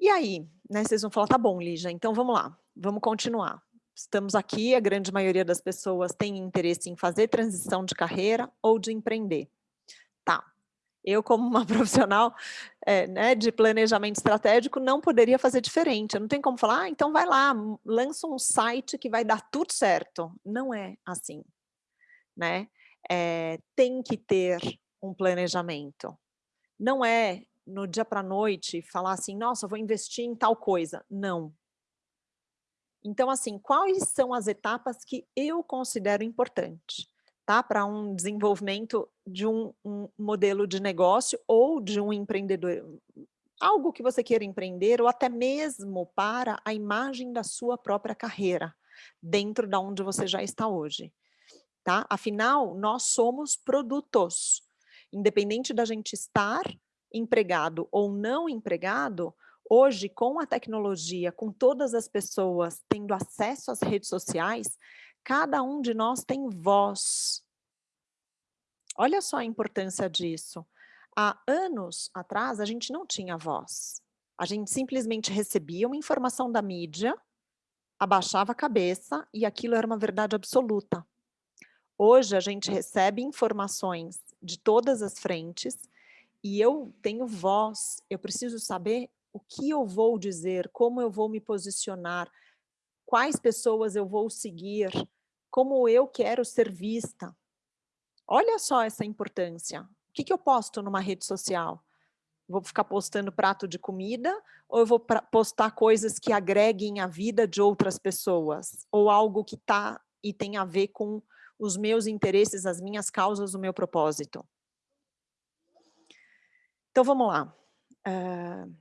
E aí, né, vocês vão falar, tá bom, Lígia, então vamos lá, vamos continuar. Estamos aqui, a grande maioria das pessoas tem interesse em fazer transição de carreira ou de empreender. Tá, eu como uma profissional é, né, de planejamento estratégico não poderia fazer diferente. Não tenho como falar, ah, então vai lá, lança um site que vai dar tudo certo. Não é assim, né? É, tem que ter um planejamento. Não é no dia para a noite falar assim, nossa, vou investir em tal coisa. Não. Então, assim, quais são as etapas que eu considero importantes tá? para um desenvolvimento de um, um, modelo de negócio ou de um empreendedor, algo que você queira empreender ou até mesmo para a imagem da sua própria carreira, dentro da onde você já está hoje. Tá? Afinal, nós somos produtos, independente da gente estar empregado ou não empregado, hoje com a tecnologia, com todas as pessoas tendo acesso às redes sociais, cada um de nós tem voz. Olha só a importância disso. Há anos atrás, a gente não tinha voz. A gente simplesmente recebia uma informação da mídia, abaixava a cabeça e aquilo era uma verdade absoluta. Hoje a gente recebe informações de todas as frentes e eu tenho voz, eu preciso saber o que eu vou dizer, como eu vou me posicionar, quais pessoas eu vou seguir, como eu quero ser vista. Olha só essa importância. O que, que eu posto numa rede social? Vou ficar postando prato de comida ou eu vou postar coisas que agreguem a vida de outras pessoas? Ou algo que tá e tem a ver com os meus interesses, as minhas causas, o meu propósito? Então, vamos lá. Uh,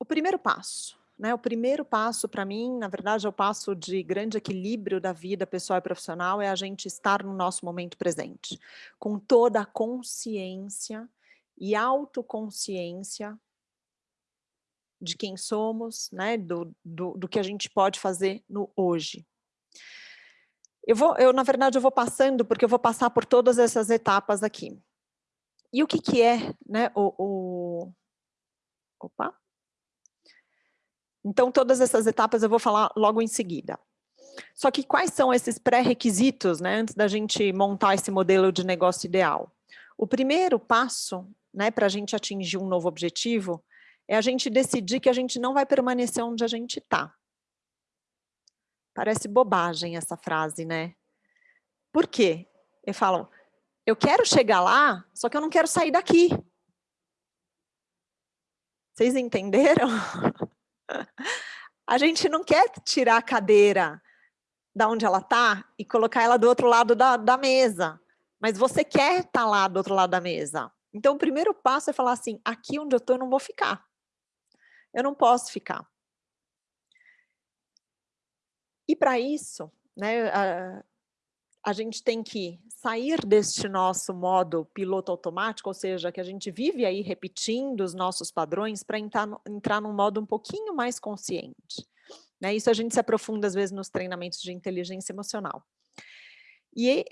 o primeiro passo né, o primeiro passo para mim, na verdade é o passo de grande equilíbrio da vida pessoal e profissional, é a gente estar no nosso momento presente, com toda a consciência e autoconsciência de quem somos, né, do, do, do que a gente pode fazer no hoje. Eu vou, eu na verdade eu vou passando, porque eu vou passar por todas essas etapas aqui. E o que que é, né, o, o... opa, então, todas essas etapas eu vou falar logo em seguida. Só que quais são esses pré-requisitos, né, antes da gente montar esse modelo de negócio ideal? O primeiro passo, né, para a gente atingir um novo objetivo, é a gente decidir que a gente não vai permanecer onde a gente está. Parece bobagem essa frase, né? Por quê? Eu falo, eu quero chegar lá, só que eu não quero sair daqui. Vocês entenderam? A gente não quer tirar a cadeira da onde ela está e colocar ela do outro lado da, da mesa. Mas você quer estar tá lá do outro lado da mesa. Então, o primeiro passo é falar assim, aqui onde eu estou eu não vou ficar. Eu não posso ficar. E para isso, né, a, a gente tem que sair deste nosso modo piloto automático, ou seja, que a gente vive aí repetindo os nossos padrões para entrar, entrar num modo um pouquinho mais consciente. Né? Isso a gente se aprofunda às vezes nos treinamentos de inteligência emocional. E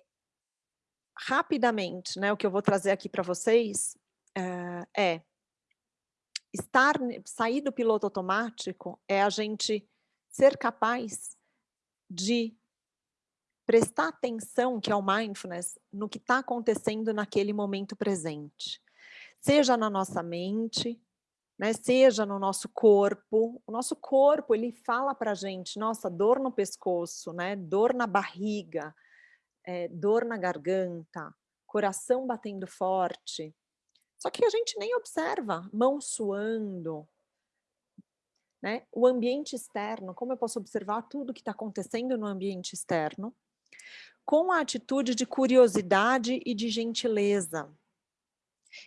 rapidamente, né, o que eu vou trazer aqui para vocês uh, é estar, sair do piloto automático é a gente ser capaz de prestar atenção, que é o mindfulness, no que está acontecendo naquele momento presente. Seja na nossa mente, né, seja no nosso corpo. O nosso corpo, ele fala para a gente, nossa, dor no pescoço, né, dor na barriga, é, dor na garganta, coração batendo forte. Só que a gente nem observa, mão suando, né? O ambiente externo, como eu posso observar tudo que está acontecendo no ambiente externo, com a atitude de curiosidade e de gentileza.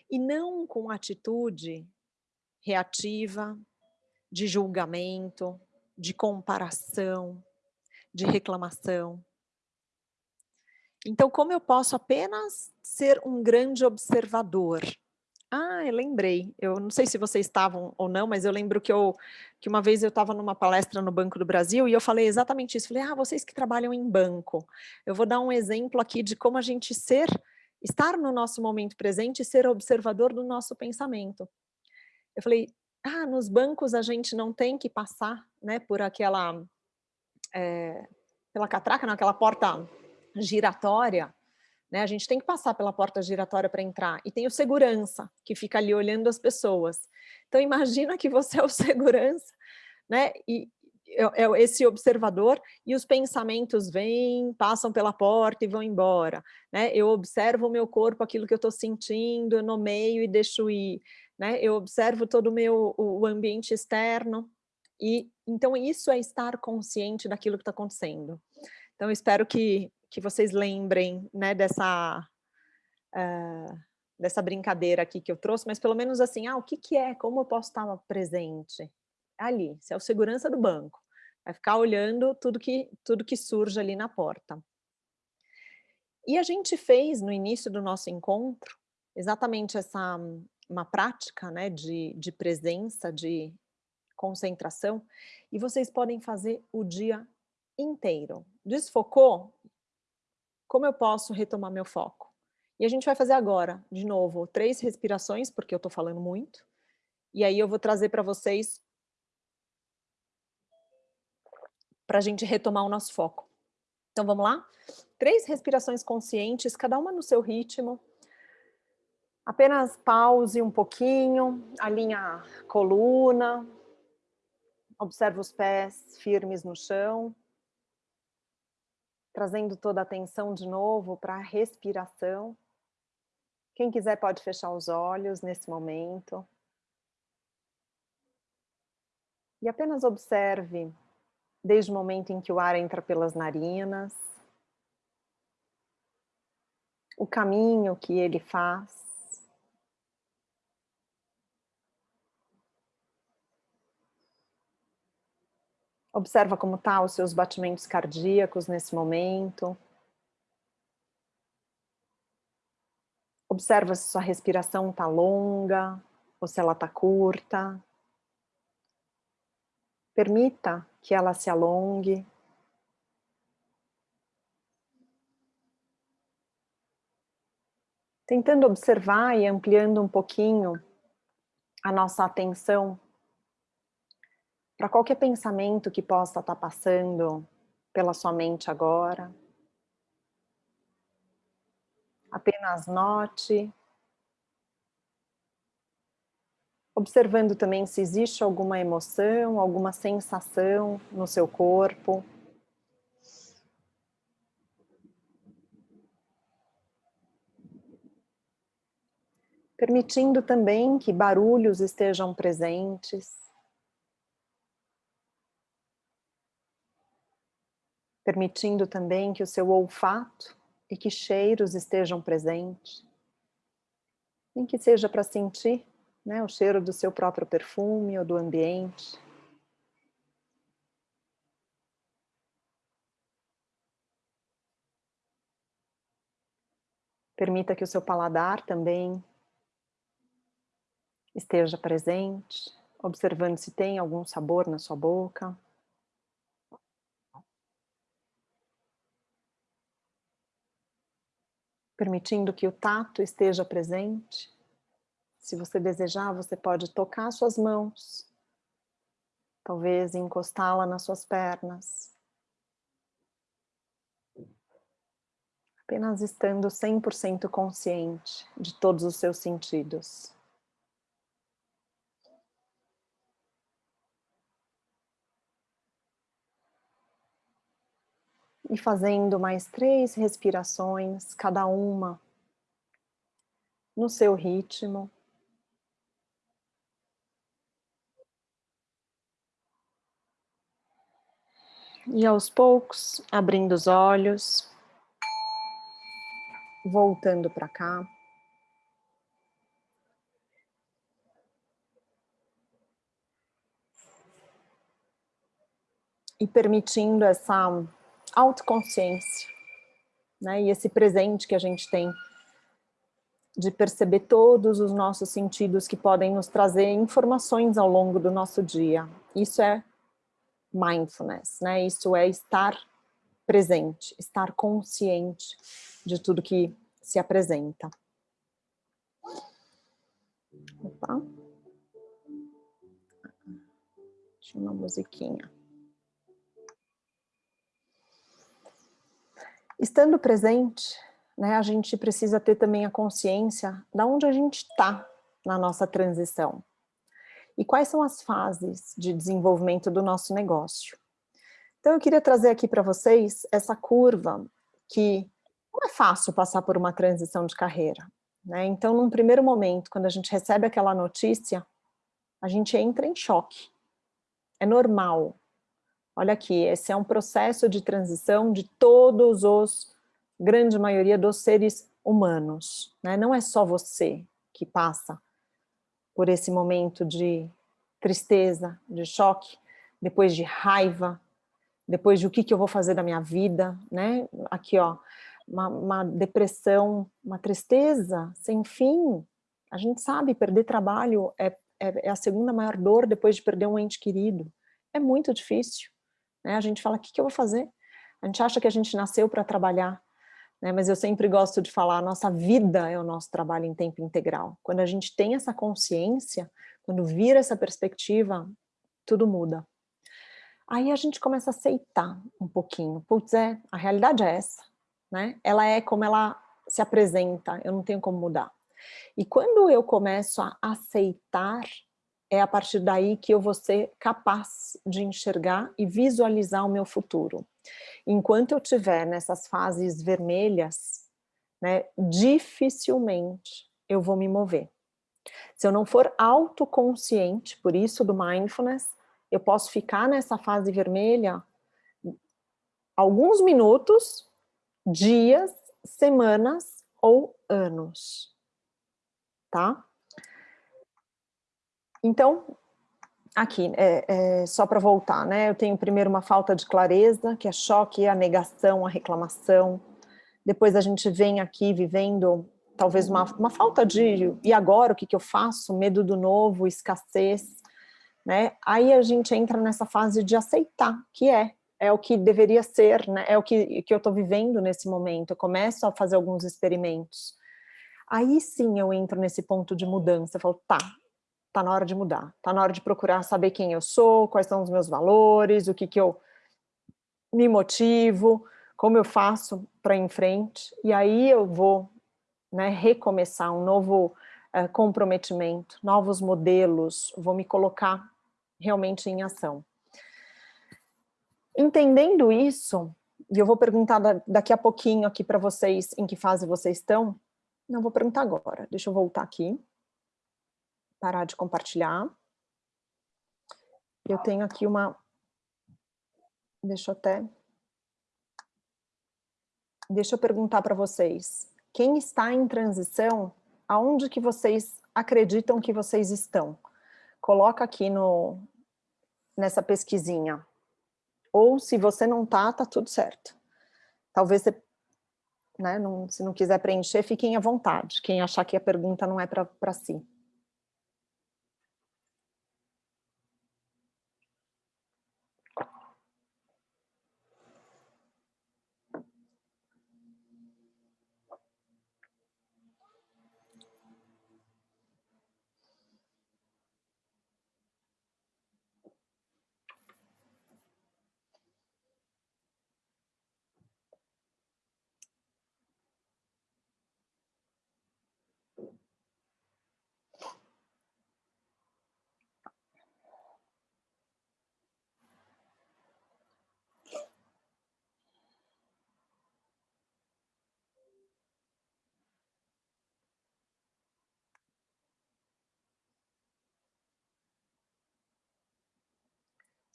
E não com atitude reativa, de julgamento, de comparação, de reclamação. Então, como eu posso apenas ser um grande observador ah, eu lembrei. Eu não sei se vocês estavam ou não, mas eu lembro que, eu, que uma vez eu estava numa palestra no Banco do Brasil e eu falei exatamente isso. Falei, ah, vocês que trabalham em banco, eu vou dar um exemplo aqui de como a gente ser, estar no nosso momento presente e ser observador do nosso pensamento. Eu falei, ah, nos bancos a gente não tem que passar né, por aquela, é, pela catraca, não, aquela porta giratória, né? A gente tem que passar pela porta giratória para entrar. E tem o segurança, que fica ali olhando as pessoas. Então, imagina que você é o segurança, né? E é, é esse observador, e os pensamentos vêm, passam pela porta e vão embora. Né? Eu observo o meu corpo, aquilo que eu estou sentindo, eu nomeio e deixo ir. Né? Eu observo todo o meu o ambiente externo. E então isso é estar consciente daquilo que está acontecendo. Então espero que que vocês lembrem né, dessa, uh, dessa brincadeira aqui que eu trouxe, mas pelo menos assim, ah, o que, que é, como eu posso estar presente? Ali, se é o segurança do banco, vai ficar olhando tudo que, tudo que surge ali na porta. E a gente fez no início do nosso encontro exatamente essa uma prática né, de, de presença, de concentração, e vocês podem fazer o dia inteiro. Desfocou? Como eu posso retomar meu foco? E a gente vai fazer agora, de novo, três respirações, porque eu estou falando muito. E aí eu vou trazer para vocês para a gente retomar o nosso foco. Então vamos lá? Três respirações conscientes, cada uma no seu ritmo. Apenas pause um pouquinho, alinha a coluna, observa os pés firmes no chão trazendo toda a atenção de novo para a respiração. Quem quiser pode fechar os olhos nesse momento. E apenas observe, desde o momento em que o ar entra pelas narinas, o caminho que ele faz, Observa como tá os seus batimentos cardíacos nesse momento. Observa se sua respiração está longa ou se ela está curta. Permita que ela se alongue. Tentando observar e ampliando um pouquinho a nossa atenção para qualquer pensamento que possa estar passando pela sua mente agora. Apenas note. Observando também se existe alguma emoção, alguma sensação no seu corpo. Permitindo também que barulhos estejam presentes. Permitindo também que o seu olfato e que cheiros estejam presentes. Nem que seja para sentir né, o cheiro do seu próprio perfume ou do ambiente. Permita que o seu paladar também esteja presente, observando se tem algum sabor na sua boca. Permitindo que o tato esteja presente. Se você desejar, você pode tocar suas mãos. Talvez encostá-la nas suas pernas. Apenas estando 100% consciente de todos os seus sentidos. E fazendo mais três respirações, cada uma no seu ritmo. E aos poucos, abrindo os olhos, voltando para cá. E permitindo essa autoconsciência, né? E esse presente que a gente tem de perceber todos os nossos sentidos que podem nos trazer informações ao longo do nosso dia. Isso é mindfulness, né? Isso é estar presente, estar consciente de tudo que se apresenta. Opa. Tinha uma musiquinha. Estando presente, né, a gente precisa ter também a consciência de onde a gente está na nossa transição. E quais são as fases de desenvolvimento do nosso negócio. Então eu queria trazer aqui para vocês essa curva que não é fácil passar por uma transição de carreira. Né? Então num primeiro momento, quando a gente recebe aquela notícia, a gente entra em choque. É normal, Olha aqui, esse é um processo de transição de todos os, grande maioria dos seres humanos. Né? Não é só você que passa por esse momento de tristeza, de choque, depois de raiva, depois de o que, que eu vou fazer da minha vida, né? Aqui, ó, uma, uma depressão, uma tristeza sem fim. A gente sabe, perder trabalho é, é, é a segunda maior dor depois de perder um ente querido. É muito difícil. Né? A gente fala, o que, que eu vou fazer? A gente acha que a gente nasceu para trabalhar, né? mas eu sempre gosto de falar, a nossa vida é o nosso trabalho em tempo integral. Quando a gente tem essa consciência, quando vira essa perspectiva, tudo muda. Aí a gente começa a aceitar um pouquinho. Putz, é, a realidade é essa. Né? Ela é como ela se apresenta, eu não tenho como mudar. E quando eu começo a aceitar é a partir daí que eu vou ser capaz de enxergar e visualizar o meu futuro. Enquanto eu estiver nessas fases vermelhas, né, dificilmente eu vou me mover. Se eu não for autoconsciente, por isso do mindfulness, eu posso ficar nessa fase vermelha alguns minutos, dias, semanas ou anos, tá? Então, aqui, é, é, só para voltar, né? Eu tenho primeiro uma falta de clareza, que é choque, a negação, a reclamação. Depois a gente vem aqui vivendo talvez uma, uma falta de, e agora o que, que eu faço? Medo do novo, escassez, né? Aí a gente entra nessa fase de aceitar, que é, é o que deveria ser, né? É o que, que eu estou vivendo nesse momento, eu começo a fazer alguns experimentos. Aí sim eu entro nesse ponto de mudança, eu falo, tá, tá na hora de mudar, tá na hora de procurar saber quem eu sou, quais são os meus valores, o que que eu me motivo, como eu faço para ir em frente, e aí eu vou né, recomeçar um novo uh, comprometimento, novos modelos, vou me colocar realmente em ação. Entendendo isso, e eu vou perguntar daqui a pouquinho aqui para vocês em que fase vocês estão, não vou perguntar agora, deixa eu voltar aqui, parar de compartilhar. Eu tenho aqui uma, deixa eu até, deixa eu perguntar para vocês, quem está em transição, aonde que vocês acreditam que vocês estão? Coloca aqui no, nessa pesquisinha. Ou se você não tá, tá tudo certo. Talvez você, né, não, se não quiser preencher, fiquem à vontade. Quem achar que a pergunta não é para si.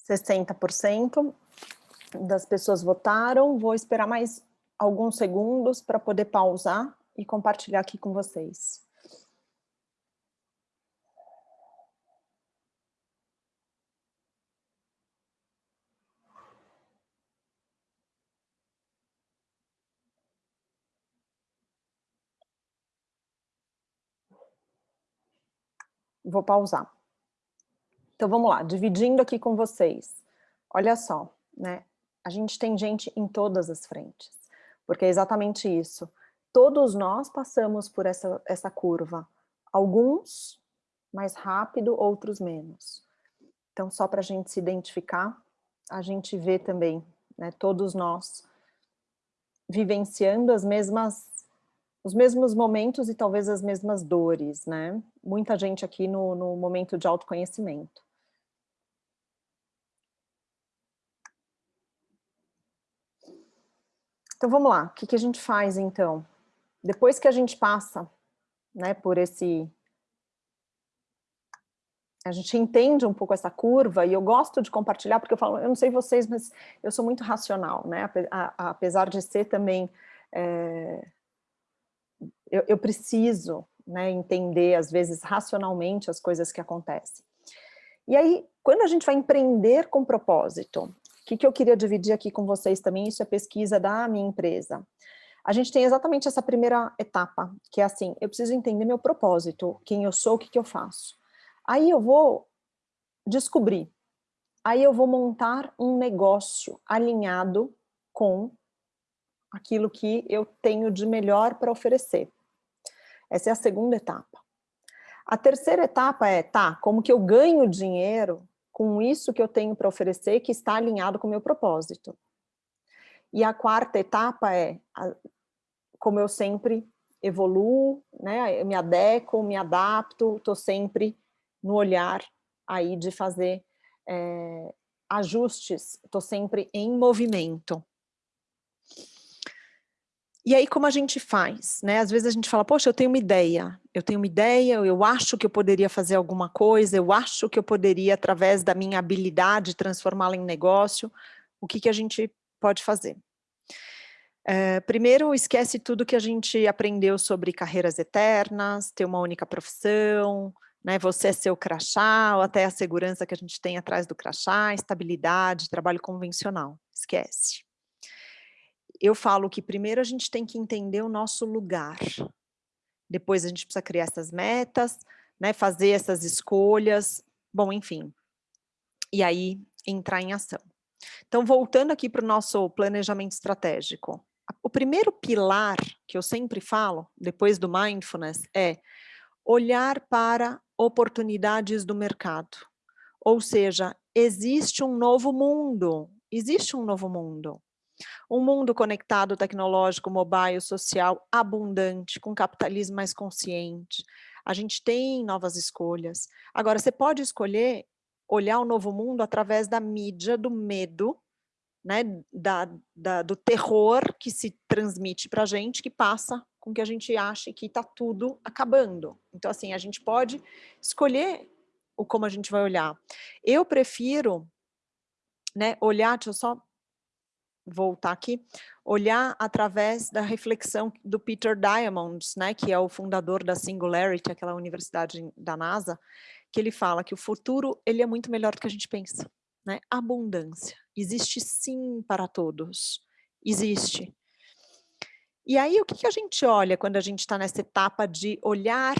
60% das pessoas votaram, vou esperar mais alguns segundos para poder pausar e compartilhar aqui com vocês. Vou pausar. Então vamos lá, dividindo aqui com vocês. Olha só, né? A gente tem gente em todas as frentes, porque é exatamente isso. Todos nós passamos por essa, essa curva. Alguns mais rápido, outros menos. Então, só para a gente se identificar, a gente vê também, né, todos nós vivenciando as mesmas, os mesmos momentos e talvez as mesmas dores, né? Muita gente aqui no, no momento de autoconhecimento. Então vamos lá, o que, que a gente faz então? Depois que a gente passa né, por esse... A gente entende um pouco essa curva e eu gosto de compartilhar porque eu falo, eu não sei vocês, mas eu sou muito racional, né? Apesar de ser também... É, eu, eu preciso né, entender, às vezes, racionalmente as coisas que acontecem. E aí, quando a gente vai empreender com propósito, o que, que eu queria dividir aqui com vocês também, isso é pesquisa da minha empresa. A gente tem exatamente essa primeira etapa, que é assim, eu preciso entender meu propósito, quem eu sou, o que, que eu faço. Aí eu vou descobrir, aí eu vou montar um negócio alinhado com aquilo que eu tenho de melhor para oferecer. Essa é a segunda etapa. A terceira etapa é, tá, como que eu ganho dinheiro com isso que eu tenho para oferecer que está alinhado com o meu propósito. E a quarta etapa é, como eu sempre evoluo, né, eu me adequo, me adapto, estou sempre no olhar aí de fazer é, ajustes, estou sempre em movimento. E aí como a gente faz, né? Às vezes a gente fala, poxa, eu tenho uma ideia, eu tenho uma ideia, eu acho que eu poderia fazer alguma coisa, eu acho que eu poderia, através da minha habilidade, transformá-la em negócio, o que, que a gente pode fazer? É, primeiro, esquece tudo que a gente aprendeu sobre carreiras eternas, ter uma única profissão, né? Você é seu crachá, ou até a segurança que a gente tem atrás do crachá, estabilidade, trabalho convencional, esquece. Eu falo que primeiro a gente tem que entender o nosso lugar, depois a gente precisa criar essas metas, né, fazer essas escolhas, bom, enfim, e aí entrar em ação. Então, voltando aqui para o nosso planejamento estratégico, o primeiro pilar que eu sempre falo, depois do mindfulness, é olhar para oportunidades do mercado. Ou seja, existe um novo mundo, existe um novo mundo. Um mundo conectado, tecnológico, mobile, social, abundante, com capitalismo mais consciente. A gente tem novas escolhas. Agora, você pode escolher olhar o novo mundo através da mídia, do medo, né, da, da, do terror que se transmite para a gente, que passa com que a gente ache que está tudo acabando. Então, assim, a gente pode escolher o como a gente vai olhar. Eu prefiro né, olhar, deixa eu só voltar aqui, olhar através da reflexão do Peter Diamond, né, que é o fundador da Singularity, aquela universidade da NASA, que ele fala que o futuro ele é muito melhor do que a gente pensa. Né? Abundância. Existe sim para todos. Existe. E aí, o que, que a gente olha quando a gente está nessa etapa de olhar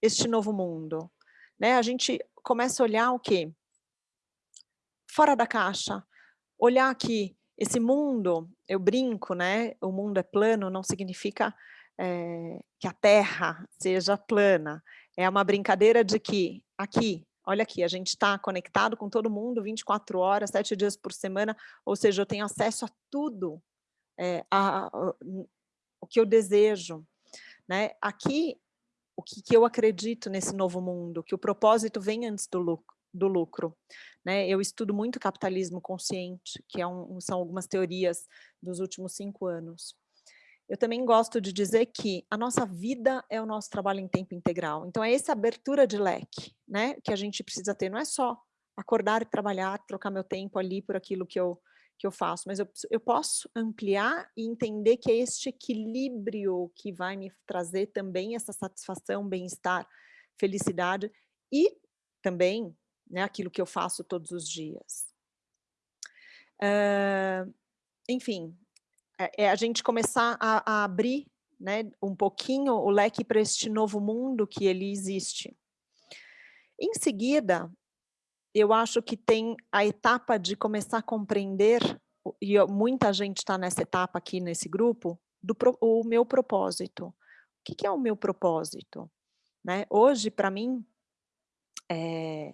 este novo mundo? Né? A gente começa a olhar o quê? Fora da caixa. Olhar que esse mundo, eu brinco, né? O mundo é plano, não significa é, que a Terra seja plana. É uma brincadeira de que aqui, olha aqui, a gente está conectado com todo mundo 24 horas, 7 dias por semana, ou seja, eu tenho acesso a tudo, é, a, a, o que eu desejo. Né? Aqui, o que, que, eu acredito nesse novo mundo, que o propósito vem antes do lucro. Do lucro né? Eu estudo muito capitalismo consciente, que é um, são algumas teorias dos últimos cinco anos. Eu também gosto de dizer que a nossa vida é o nosso trabalho em tempo integral. Então, é essa abertura de leque né, que a gente precisa ter. Não é só acordar e trabalhar, trocar meu tempo ali por aquilo que eu, que eu faço, mas eu, eu posso ampliar e entender que é este equilíbrio que vai me trazer também essa satisfação, bem-estar, felicidade e também né, aquilo que eu faço todos os dias. Uh, enfim, é, é, a gente começar a, a abrir né, um pouquinho o leque para este novo mundo que ele existe. Em seguida, eu acho que tem a etapa de começar a compreender, e muita gente está nessa etapa aqui nesse grupo, do o meu propósito. O que, que é o meu propósito? Né? Hoje, para mim, é,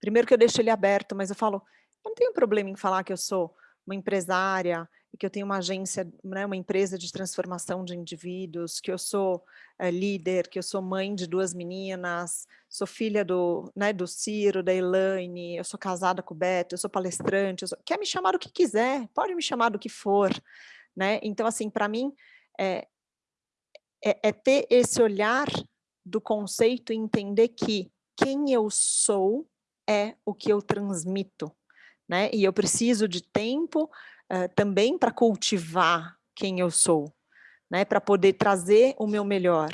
primeiro que eu deixo ele aberto, mas eu falo, não tenho problema em falar que eu sou uma empresária, e que eu tenho uma agência, né, uma empresa de transformação de indivíduos, que eu sou é, líder, que eu sou mãe de duas meninas, sou filha do, né, do Ciro, da Elaine, eu sou casada com o Beto, eu sou palestrante, eu sou... quer me chamar do que quiser, pode me chamar do que for, né? Então, assim, para mim, é, é, é ter esse olhar do conceito e entender que quem eu sou é o que eu transmito, né? E eu preciso de tempo uh, também para cultivar quem eu sou, né? Para poder trazer o meu melhor.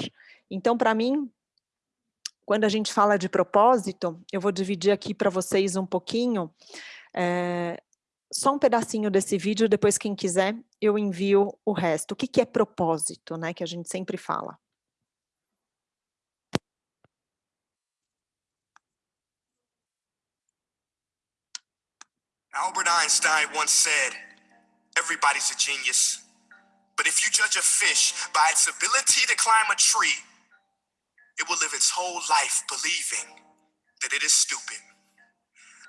Então, para mim, quando a gente fala de propósito, eu vou dividir aqui para vocês um pouquinho, é, só um pedacinho desse vídeo, depois quem quiser eu envio o resto. O que, que é propósito, né, que a gente sempre fala? Albert Einstein once said, everybody's a genius. But if you judge a fish by its ability to climb a tree, it will live its whole life believing that it is stupid.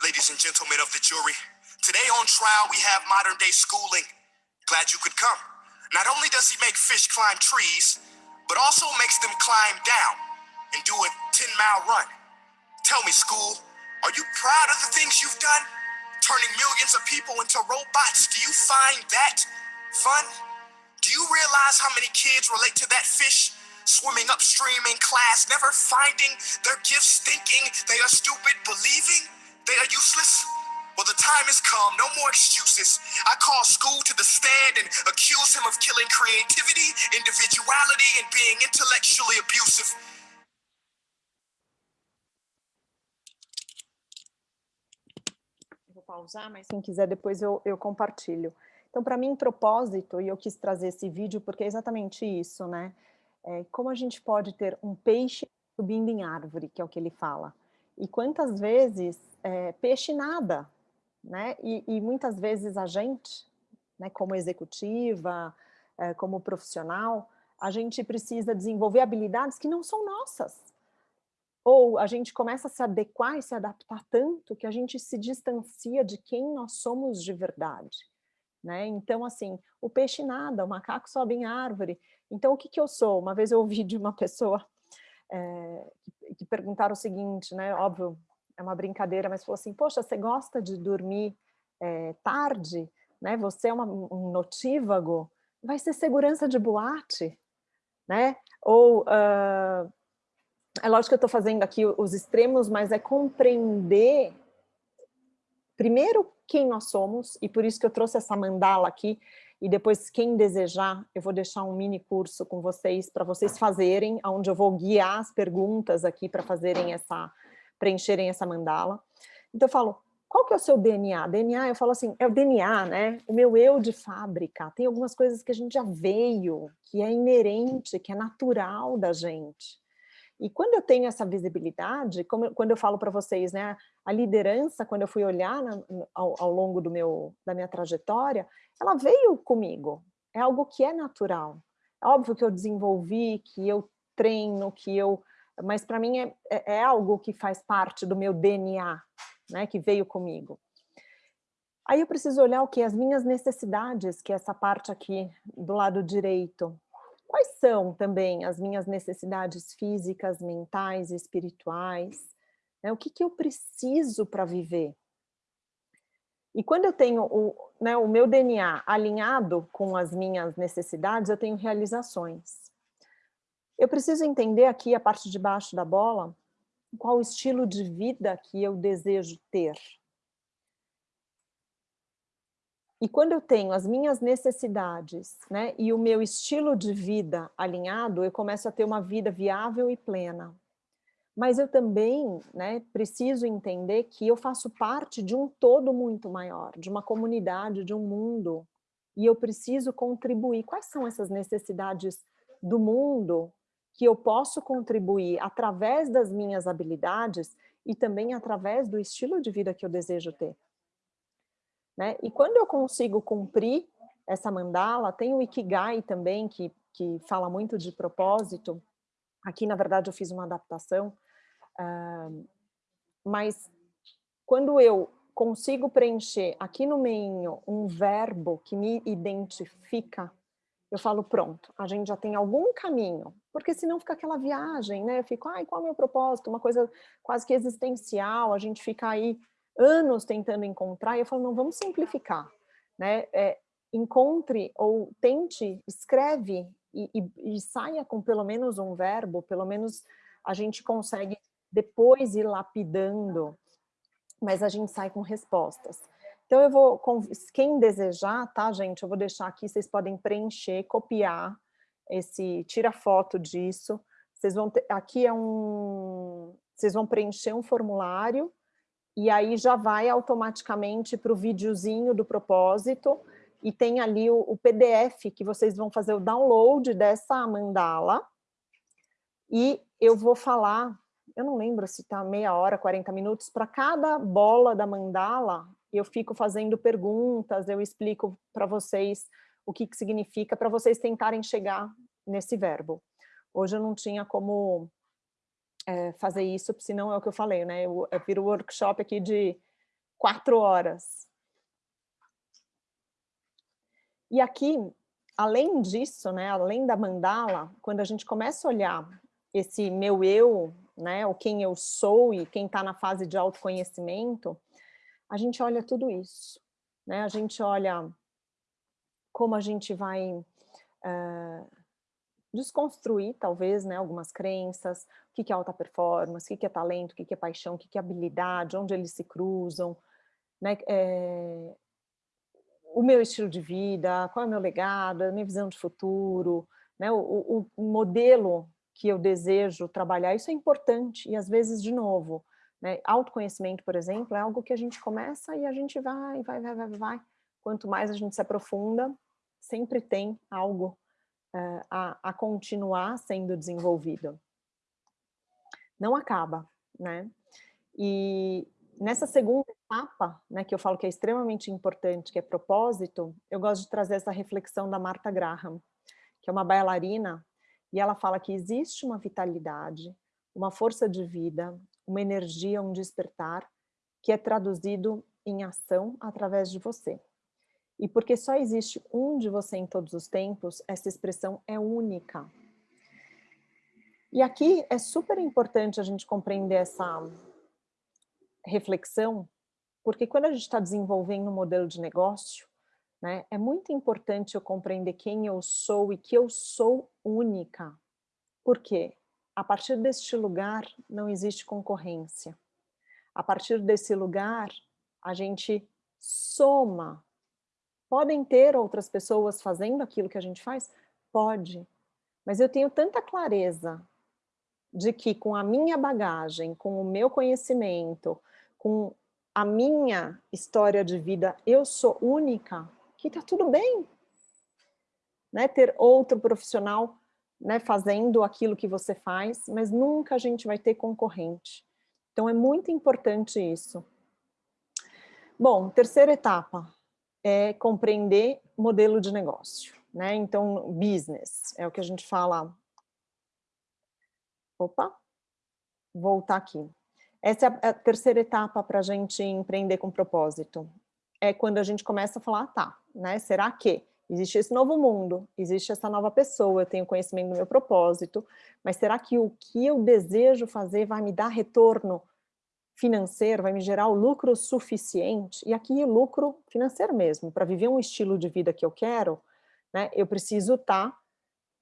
Ladies and gentlemen of the jury, today on trial we have modern day schooling. Glad you could come. Not only does he make fish climb trees, but also makes them climb down and do a 10 mile run. Tell me, school, are you proud of the things you've done? Turning millions of people into robots. Do you find that fun? Do you realize how many kids relate to that fish swimming upstream in class, never finding their gifts, thinking they are stupid, believing they are useless? Well, the time has come. No more excuses. I call school to the stand and accuse him of killing creativity, individuality, and being intellectually abusive. Pausar, mas quem quiser depois eu, eu compartilho. Então, para mim, propósito, e eu quis trazer esse vídeo porque é exatamente isso, né? É, como a gente pode ter um peixe subindo em árvore, que é o que ele fala. E quantas vezes é, peixe nada, né? E, e, muitas vezes a gente, né, como executiva, é, como profissional, a gente precisa desenvolver habilidades que não são nossas. Ou a gente começa a se adequar e se adaptar tanto que a gente se distancia de quem nós somos de verdade. Né? Então, assim, o peixe nada, o macaco sobe em árvore. Então, o que, que eu sou? Uma vez eu ouvi de uma pessoa é, que, perguntaram o seguinte, né? Óbvio, é uma brincadeira, mas falou assim, poxa, você gosta de dormir é, tarde? Né? Você é uma, um notívago? Vai ser segurança de boate? Né? Ou, uh, é lógico que eu estou fazendo aqui os extremos, mas é compreender primeiro quem nós somos, e por isso que eu trouxe essa mandala aqui, e depois quem desejar, eu vou deixar um mini curso com vocês, para vocês fazerem, onde eu vou guiar as perguntas aqui para fazerem essa, preencherem essa mandala. Então eu falo, qual que é o seu DNA? DNA, eu falo assim, é o DNA, né? O meu eu de fábrica. Tem algumas coisas que a gente já veio, que é inerente, que é natural da gente. E quando eu tenho essa visibilidade, como, quando eu falo para vocês, né, a liderança, quando eu fui olhar na, ao, ao, longo do meu, da minha trajetória, ela veio comigo, é algo que é natural. É óbvio que eu desenvolvi, que eu treino, que eu... Mas para mim é, é, é algo que faz parte do meu DNA, né, que veio comigo. Aí eu preciso olhar o que? As minhas necessidades, que é essa parte aqui do lado direito. Quais são também as minhas necessidades físicas, mentais, espirituais? Né? O que, que eu preciso para viver? E quando eu tenho o, né, o meu DNA alinhado com as minhas necessidades, eu tenho realizações. Eu preciso entender aqui a parte de baixo da bola, qual estilo de vida que eu desejo ter. E quando eu tenho as minhas necessidades né, e o meu estilo de vida alinhado, eu começo a ter uma vida viável e plena. Mas eu também né, preciso entender que eu faço parte de um todo muito maior, de uma comunidade, de um mundo, e eu preciso contribuir. Quais são essas necessidades do mundo que eu posso contribuir através das minhas habilidades e também através do estilo de vida que eu desejo ter? Né? E quando eu consigo cumprir essa mandala, tem o Ikigai também, que, que fala muito de propósito. Aqui, na verdade, eu fiz uma adaptação. Uh, mas quando eu consigo preencher aqui no meio um verbo que me identifica, eu falo, pronto, a gente já tem algum caminho, porque senão fica aquela viagem, né? Eu fico, ai, qual é o meu propósito? Uma coisa quase que existencial, a gente fica aí anos tentando encontrar, e eu falo, não, vamos simplificar, né? É, encontre ou tente, escreve e, e, e, saia com pelo menos um verbo, pelo menos a gente consegue depois ir lapidando, mas a gente sai com respostas. Então eu vou, quem desejar, tá gente, eu vou deixar aqui, vocês podem preencher, copiar esse, tira foto disso, vocês vão ter, aqui é um, vocês vão preencher um formulário, e aí já vai automaticamente para o videozinho do propósito, e tem ali o, o, PDF que vocês vão fazer o download dessa mandala, e eu vou falar, eu não lembro se está meia hora, 40 minutos, para cada bola da mandala, eu fico fazendo perguntas, eu explico para vocês o que, que significa, para vocês tentarem chegar nesse verbo. Hoje eu não tinha como é, fazer isso, senão é o que eu falei, né? Eu, eu viro workshop aqui de quatro horas. E aqui, além disso, né, além da mandala, quando a gente começa a olhar esse meu eu, né, o quem eu sou e quem está na fase de autoconhecimento, a gente olha tudo isso, né? A gente olha como a gente vai uh, desconstruir, talvez, né, algumas crenças, o que é alta performance, o que é talento, o que é paixão, o que é habilidade, onde eles se cruzam, né, é, o meu estilo de vida, qual é o meu legado, a minha visão de futuro, né, o, o modelo que eu desejo trabalhar, isso é importante, e às vezes, de novo, Né? Autoconhecimento, por exemplo, é algo que a gente começa e a gente vai, vai, vai, vai, vai. Quanto mais a gente se aprofunda, sempre tem algo a, a continuar sendo desenvolvido. Não acaba, né? E nessa segunda etapa, né, que eu falo que é extremamente importante, que é propósito, eu gosto de trazer essa reflexão da Martha Graham, que é uma bailarina, e ela fala que existe uma vitalidade, uma força de vida, uma energia, um despertar, que é traduzido em ação através de você. E porque só existe um de você em todos os tempos, essa expressão é única. E aqui é super importante a gente compreender essa reflexão, porque quando a gente está desenvolvendo um modelo de negócio, né, é muito importante eu compreender quem eu sou e que eu sou única. Por quê? A partir deste lugar não existe concorrência. A partir desse lugar, a gente soma. Podem ter outras pessoas fazendo aquilo que a gente faz? Pode. Mas eu tenho tanta clareza de que com a minha bagagem, com o meu conhecimento, com a minha história de vida, eu sou única, que tá tudo bem. Né? Ter outro profissional né, fazendo aquilo que você faz, mas nunca a gente vai ter concorrente. Então é muito importante isso. Bom, terceira etapa é compreender modelo de negócio, né? Então, business é o que a gente fala. Opa, voltar aqui. Essa é a terceira etapa para a gente empreender com propósito. É quando a gente começa a falar, ah, tá, né? Será que Existe esse novo mundo, existe essa nova pessoa, eu tenho conhecimento do meu propósito, mas será que o que eu desejo fazer vai me dar retorno financeiro, vai me gerar o lucro suficiente? E aqui lucro financeiro mesmo, para viver um estilo de vida que eu quero, né, eu preciso estar tá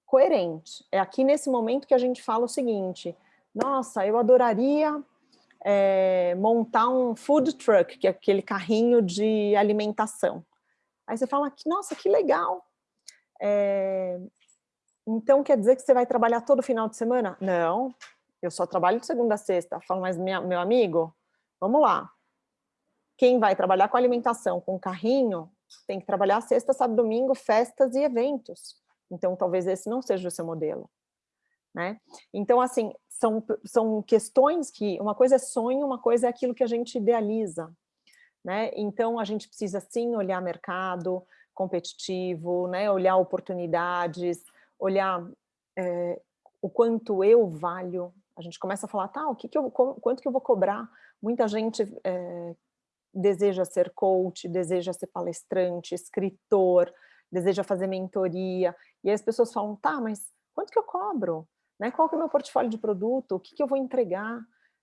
coerente. É aqui nesse momento que a gente fala o seguinte, nossa, eu adoraria é, montar um food truck, que é aquele carrinho de alimentação. Aí você fala, nossa, que legal. É, então quer dizer que você vai trabalhar todo final de semana? Não, eu só trabalho de segunda a sexta. Falo, mas minha, meu amigo, vamos lá. Quem vai trabalhar com alimentação, com carrinho, tem que trabalhar sexta, sábado, domingo, festas e eventos. Então talvez esse não seja o seu modelo. Né? Então, assim, são, são questões que, uma coisa é sonho, uma coisa é aquilo que a gente idealiza. Né? Então, a gente precisa sim olhar mercado competitivo, né? olhar oportunidades, olhar é, o quanto eu valho. A gente começa a falar, tá, o que que eu, quanto que eu vou cobrar? Muita gente é, deseja ser coach, deseja ser palestrante, escritor, deseja fazer mentoria, e aí as pessoas falam, tá, mas quanto que eu cobro? Né? Qual que é o meu portfólio de produto? O que, que eu vou entregar?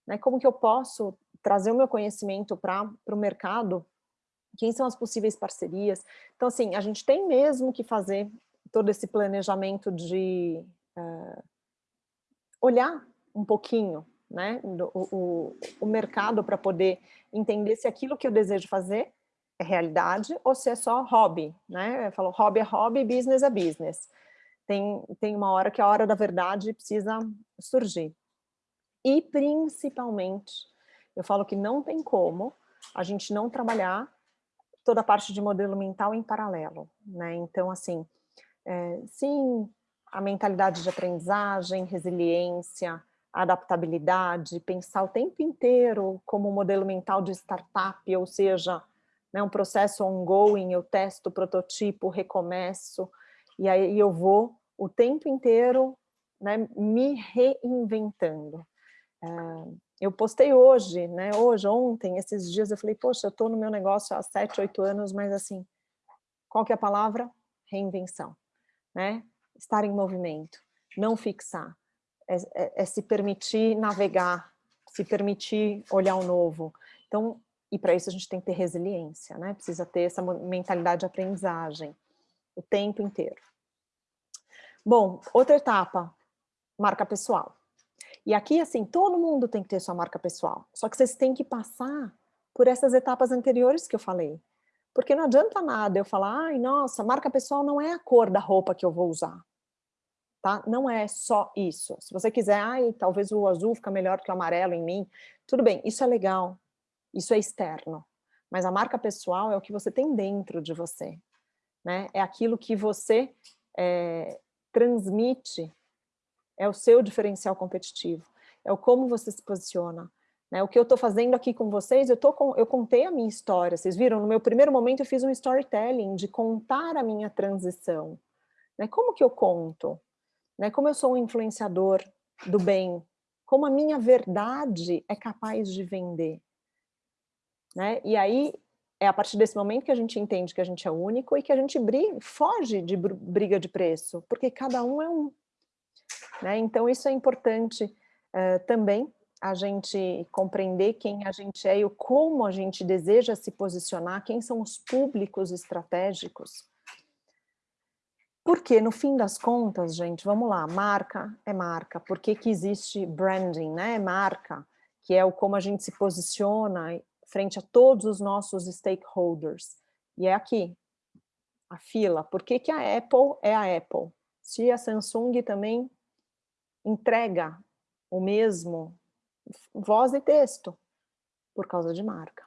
Né? Como que eu posso trazer o meu conhecimento para o mercado, quem são as possíveis parcerias. Então, assim, a gente tem mesmo que fazer todo esse planejamento de uh, olhar um pouquinho né, do, o, o mercado para poder entender se aquilo que eu desejo fazer é realidade ou se é só hobby, né? Eu falo, hobby é hobby, business é business. Tem, tem uma hora que a hora da verdade precisa surgir. E principalmente eu falo que não tem como a gente não trabalhar toda a parte de modelo mental em paralelo, né? Então, assim, é, sim, a mentalidade de aprendizagem, resiliência, adaptabilidade, pensar o tempo inteiro como modelo mental de startup, ou seja, né, um processo ongoing, eu testo, prototipo, recomeço, e aí eu vou o tempo inteiro né, me reinventando. É, eu postei hoje, né, hoje, ontem, esses dias, eu falei, poxa, eu estou no meu negócio há sete, oito anos, mas assim, qual que é a palavra? Reinvenção, né? Estar em movimento, não fixar, é, é, é se permitir navegar, se permitir olhar o novo. Então, e para isso a gente tem que ter resiliência, né? Precisa ter essa mentalidade de aprendizagem o tempo inteiro. Bom, outra etapa, marca pessoal. E aqui, assim, todo mundo tem que ter sua marca pessoal. Só que vocês têm que passar por essas etapas anteriores que eu falei. Porque não adianta nada eu falar, ai, nossa, marca pessoal não é a cor da roupa que eu vou usar. Tá? Não é só isso. Se você quiser, ai, talvez o azul fica melhor que o amarelo em mim, tudo bem, isso é legal, isso é externo. Mas a marca pessoal é o que você tem dentro de você, né? É aquilo que você é, transmite, é o seu diferencial competitivo, é o como você se posiciona. Né? O que eu estou fazendo aqui com vocês, eu, tô com, eu contei a minha história, vocês viram? No meu primeiro momento eu fiz um storytelling de contar a minha transição. Né? Como que eu conto? Né? Como eu sou um influenciador do bem? Como a minha verdade é capaz de vender? Né? E aí, é a partir desse momento que a gente entende que a gente é único e que a gente briga, foge de briga de preço, porque cada um é um. Né? Então, isso é importante uh, também, a gente compreender quem a gente é e como a gente deseja se posicionar, quem são os públicos estratégicos. Porque, no fim das contas, gente, vamos lá, marca é marca. Por que, que existe branding, né? Marca, que é o como a gente se posiciona frente a todos os nossos stakeholders. E é aqui, a fila. Por que, que a Apple é a Apple? Se a Samsung também entrega o mesmo voz e texto, por causa de marca.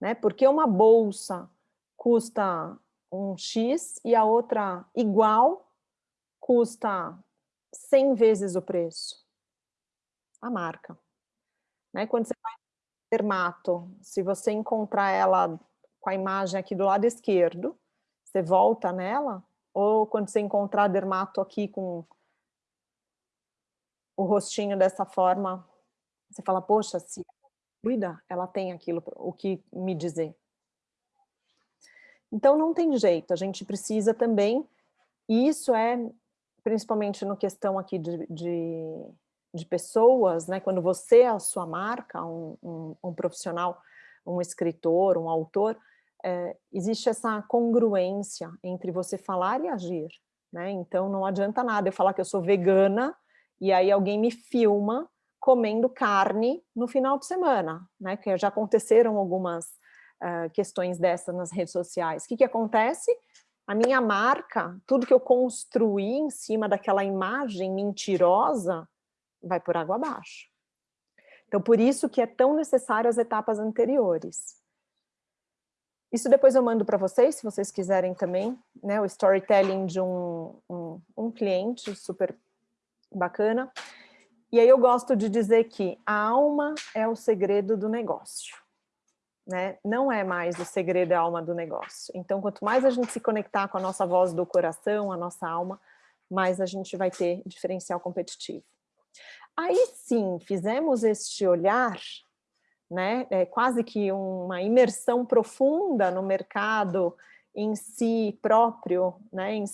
Né? Porque uma bolsa custa um X e a outra igual custa 100 vezes o preço. A marca. Né? Quando você vai dermato, se você encontrar ela com a imagem aqui do lado esquerdo, você volta nela, ou quando você encontrar dermato aqui com o rostinho dessa forma, você fala, poxa, se cuida, ela tem aquilo, o que me dizer. Então não tem jeito, a gente precisa também, e isso é principalmente no questão aqui de, de de pessoas, né, quando você é a sua marca, um, um, um profissional, um escritor, um autor, é, existe essa congruência entre você falar e agir. Né? Então não adianta nada eu falar que eu sou vegana e aí alguém me filma comendo carne no final de semana, né? que já aconteceram algumas uh, questões dessas nas redes sociais. O que, que acontece? A minha marca, tudo que eu construí em cima daquela imagem mentirosa, vai por água abaixo. Então, por isso que é tão necessário as etapas anteriores. Isso depois eu mando para vocês, se vocês quiserem também, né, o storytelling de um, um, um cliente super bacana. E aí eu gosto de dizer que a alma é o segredo do negócio. Né? Não é mais o segredo é a alma do negócio. Então, quanto mais a gente se conectar com a nossa voz do coração, a nossa alma, mais a gente vai ter diferencial competitivo. Aí sim, fizemos este olhar, né, é quase que uma imersão profunda no mercado em si próprio, né, em,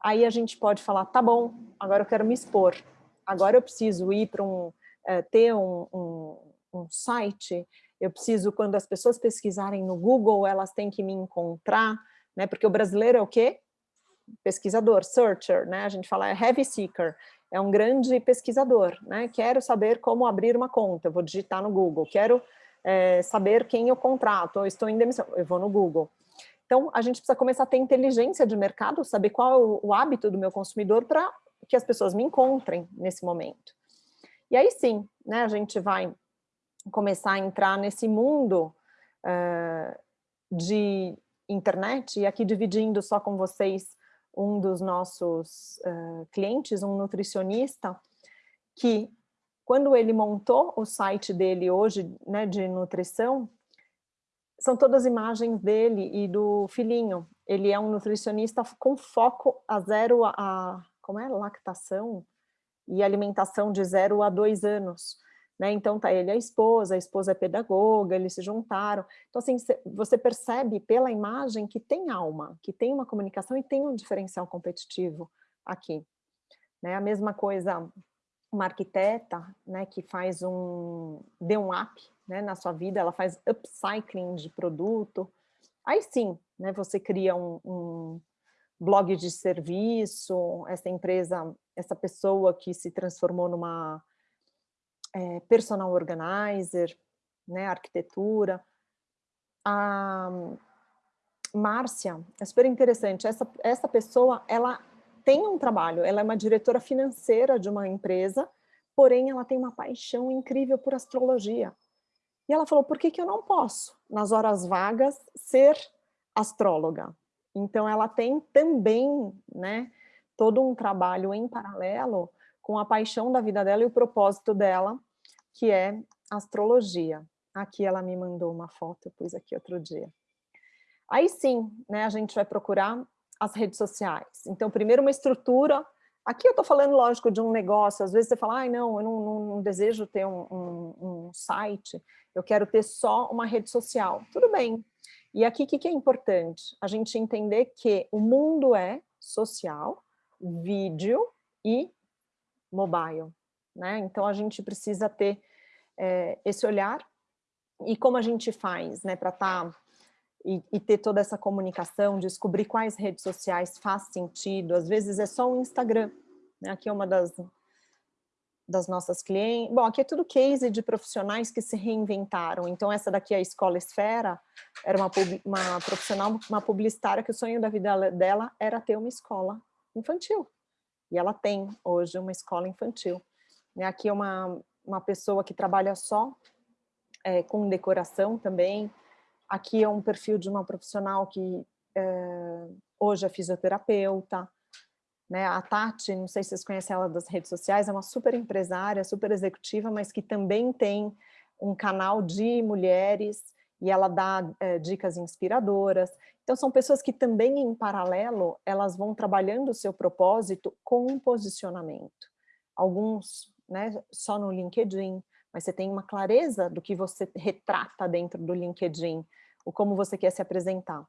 aí a gente pode falar, tá bom, agora eu quero me expor, agora eu preciso ir para um, é, ter um, um, um site, eu preciso, quando as pessoas pesquisarem no Google, elas têm que me encontrar, né, porque o brasileiro é o quê? Pesquisador, searcher, né, a gente fala é heavy seeker, é um grande pesquisador, né? Quero saber como abrir uma conta, vou digitar no Google. Quero é, saber quem eu contrato, estou em demissão, eu vou no Google. Então, a gente precisa começar a ter inteligência de mercado, saber qual é o, o hábito do meu consumidor para que as pessoas me encontrem nesse momento. E aí sim, né, a gente vai começar a entrar nesse mundo uh, de internet, e aqui dividindo só com vocês um dos nossos uh, clientes, um nutricionista, que quando ele montou o site dele hoje, né, de nutrição, são todas imagens dele e do filhinho. Ele é um nutricionista com foco a zero a, a como é, lactação e alimentação de zero a dois anos. Né? Então tá ele a esposa, a esposa é pedagoga, eles se juntaram. Então assim, você percebe pela imagem que tem alma, que tem uma comunicação e tem um diferencial competitivo aqui. Né? A mesma coisa, uma arquiteta né, que faz um, dê um up né, na sua vida, ela faz upcycling de produto, aí sim, né, você cria um, um blog de serviço, essa empresa, essa pessoa que se transformou numa é, personal organizer, né, arquitetura. A Márcia, é super interessante, essa, essa pessoa, ela tem um trabalho, ela é uma diretora financeira de uma empresa, porém ela tem uma paixão incrível por astrologia. E ela falou, por que, que eu não posso, nas horas vagas, ser astróloga? Então ela tem também né, todo um trabalho em paralelo com a paixão da vida dela e o propósito dela, que é astrologia. Aqui ela me mandou uma foto, eu pus aqui outro dia. Aí sim, né, a gente vai procurar as redes sociais. Então, primeiro uma estrutura, aqui eu estou falando, lógico, de um negócio, às vezes você fala, ai não, eu não, não, não desejo ter um, um, um, site, eu quero ter só uma rede social. Tudo bem. E aqui o que, que é importante? A gente entender que o mundo é social, vídeo e mobile. Né? Então a gente precisa ter é, esse olhar e como a gente faz né, para estar tá, e, e, ter toda essa comunicação, descobrir quais redes sociais faz sentido, às vezes é só o Instagram, né? aqui é uma das, das nossas clientes, bom, aqui é tudo case de profissionais que se reinventaram, então essa daqui é a Escola Esfera, era uma, uma profissional, uma publicitária que o sonho da vida dela era ter uma escola infantil, e ela tem hoje uma escola infantil. Aqui é uma, uma pessoa que trabalha só é, com decoração também. Aqui é um perfil de uma profissional que é, hoje é fisioterapeuta. Né? A Tati, não sei se vocês conhecem ela das redes sociais, é uma super empresária, super executiva, mas que também tem um canal de mulheres e ela dá é, dicas inspiradoras. Então, são pessoas que também, em paralelo, elas vão trabalhando o seu propósito com um posicionamento. Alguns né, só no LinkedIn, mas você tem uma clareza do que você retrata dentro do LinkedIn, o como você quer se apresentar.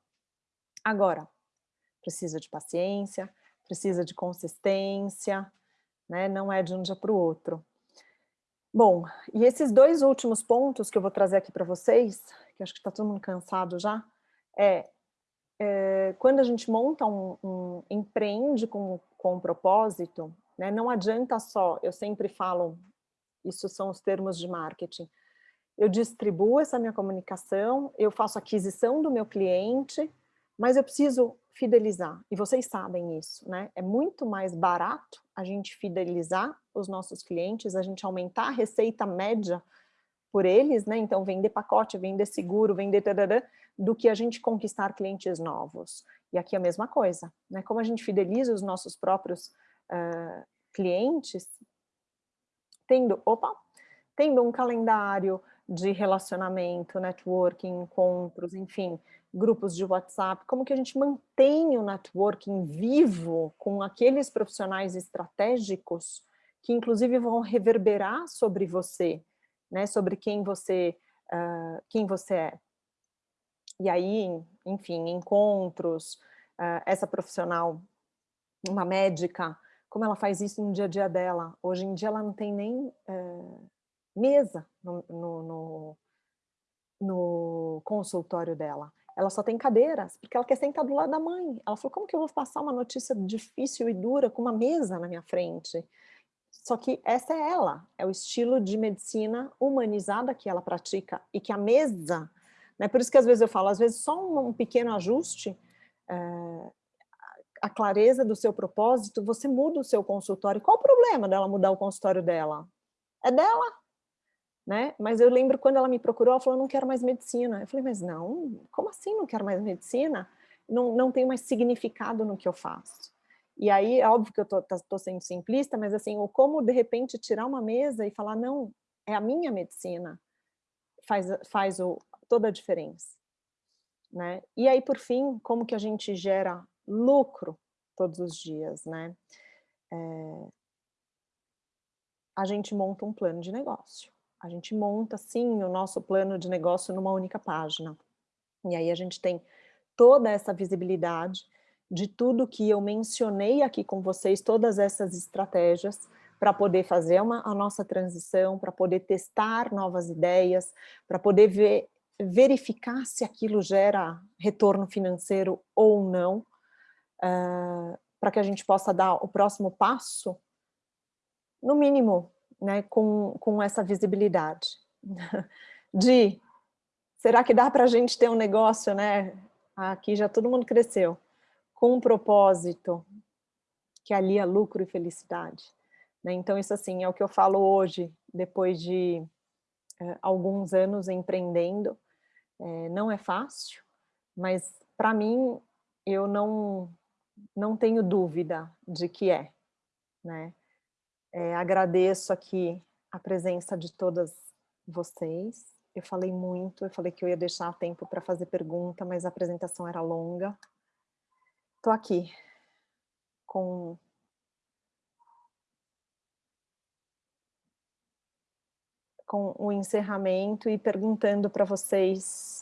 Agora, precisa de paciência, precisa de consistência, né, não é de um dia para o outro. Bom, e esses dois últimos pontos que eu vou trazer aqui para vocês, que acho que está todo mundo cansado já, é é, quando a gente monta um, um empreende com, com um propósito, né, não adianta só, eu sempre falo, isso são os termos de marketing, eu distribuo essa minha comunicação, eu faço aquisição do meu cliente, mas eu preciso fidelizar, e vocês sabem isso, né? É muito mais barato a gente fidelizar os nossos clientes, a gente aumentar a receita média por eles, né? Então, vender pacote, vender seguro, vender do que a gente conquistar clientes novos. E aqui é a mesma coisa, né? Como a gente fideliza os nossos próprios uh, clientes, tendo, opa, tendo um calendário de relacionamento, networking, encontros, enfim, grupos de WhatsApp, como que a gente mantém o networking vivo com aqueles profissionais estratégicos que inclusive vão reverberar sobre você, né, sobre quem você, uh, quem você é. E aí, enfim, encontros, uh, essa profissional, uma médica, como ela faz isso no dia a dia dela. Hoje em dia ela não tem nem uh, mesa no, no, no, no consultório dela ela só tem cadeiras, porque ela quer sentar do lado da mãe. Ela falou, como que eu vou passar uma notícia difícil e dura com uma mesa na minha frente? Só que essa é ela, é o estilo de medicina humanizada que ela pratica e que a mesa, né, por isso que às vezes eu falo, às vezes só um, um pequeno ajuste, é, a clareza do seu propósito, você muda o seu consultório. Qual o problema dela mudar o consultório dela? É dela, né? Mas eu lembro quando ela me procurou, ela falou, não quero mais medicina. Eu falei, mas não, como assim não quero mais medicina? Não, não tem mais significado no que eu faço. E aí, é óbvio que eu tô, tá, sendo simplista, mas assim, o como de repente tirar uma mesa e falar, não, é a minha medicina, faz, faz o, toda a diferença. Né? E aí, por fim, como que a gente gera lucro todos os dias, né? É, a gente monta um plano de negócio. A gente monta, sim, o nosso plano de negócio numa única página. E aí a gente tem toda essa visibilidade, de tudo que eu mencionei aqui com vocês, todas essas estratégias para poder fazer uma, a nossa transição, para poder testar novas ideias, para poder ver, verificar se aquilo gera retorno financeiro ou não, uh, para que a gente possa dar o próximo passo, no mínimo, né, com, com essa visibilidade. De, será que dá para a gente ter um negócio, né? Aqui já todo mundo cresceu com um propósito que alia lucro e felicidade. Né? Então isso assim é o que eu falo hoje, depois de eh, alguns anos empreendendo, eh, não é fácil, mas para mim eu não, não tenho dúvida de que é. Né? Eh, agradeço aqui a presença de todas vocês, eu falei muito, eu falei que eu ia deixar tempo para fazer pergunta, mas a apresentação era longa. Estou aqui com com o encerramento e perguntando para vocês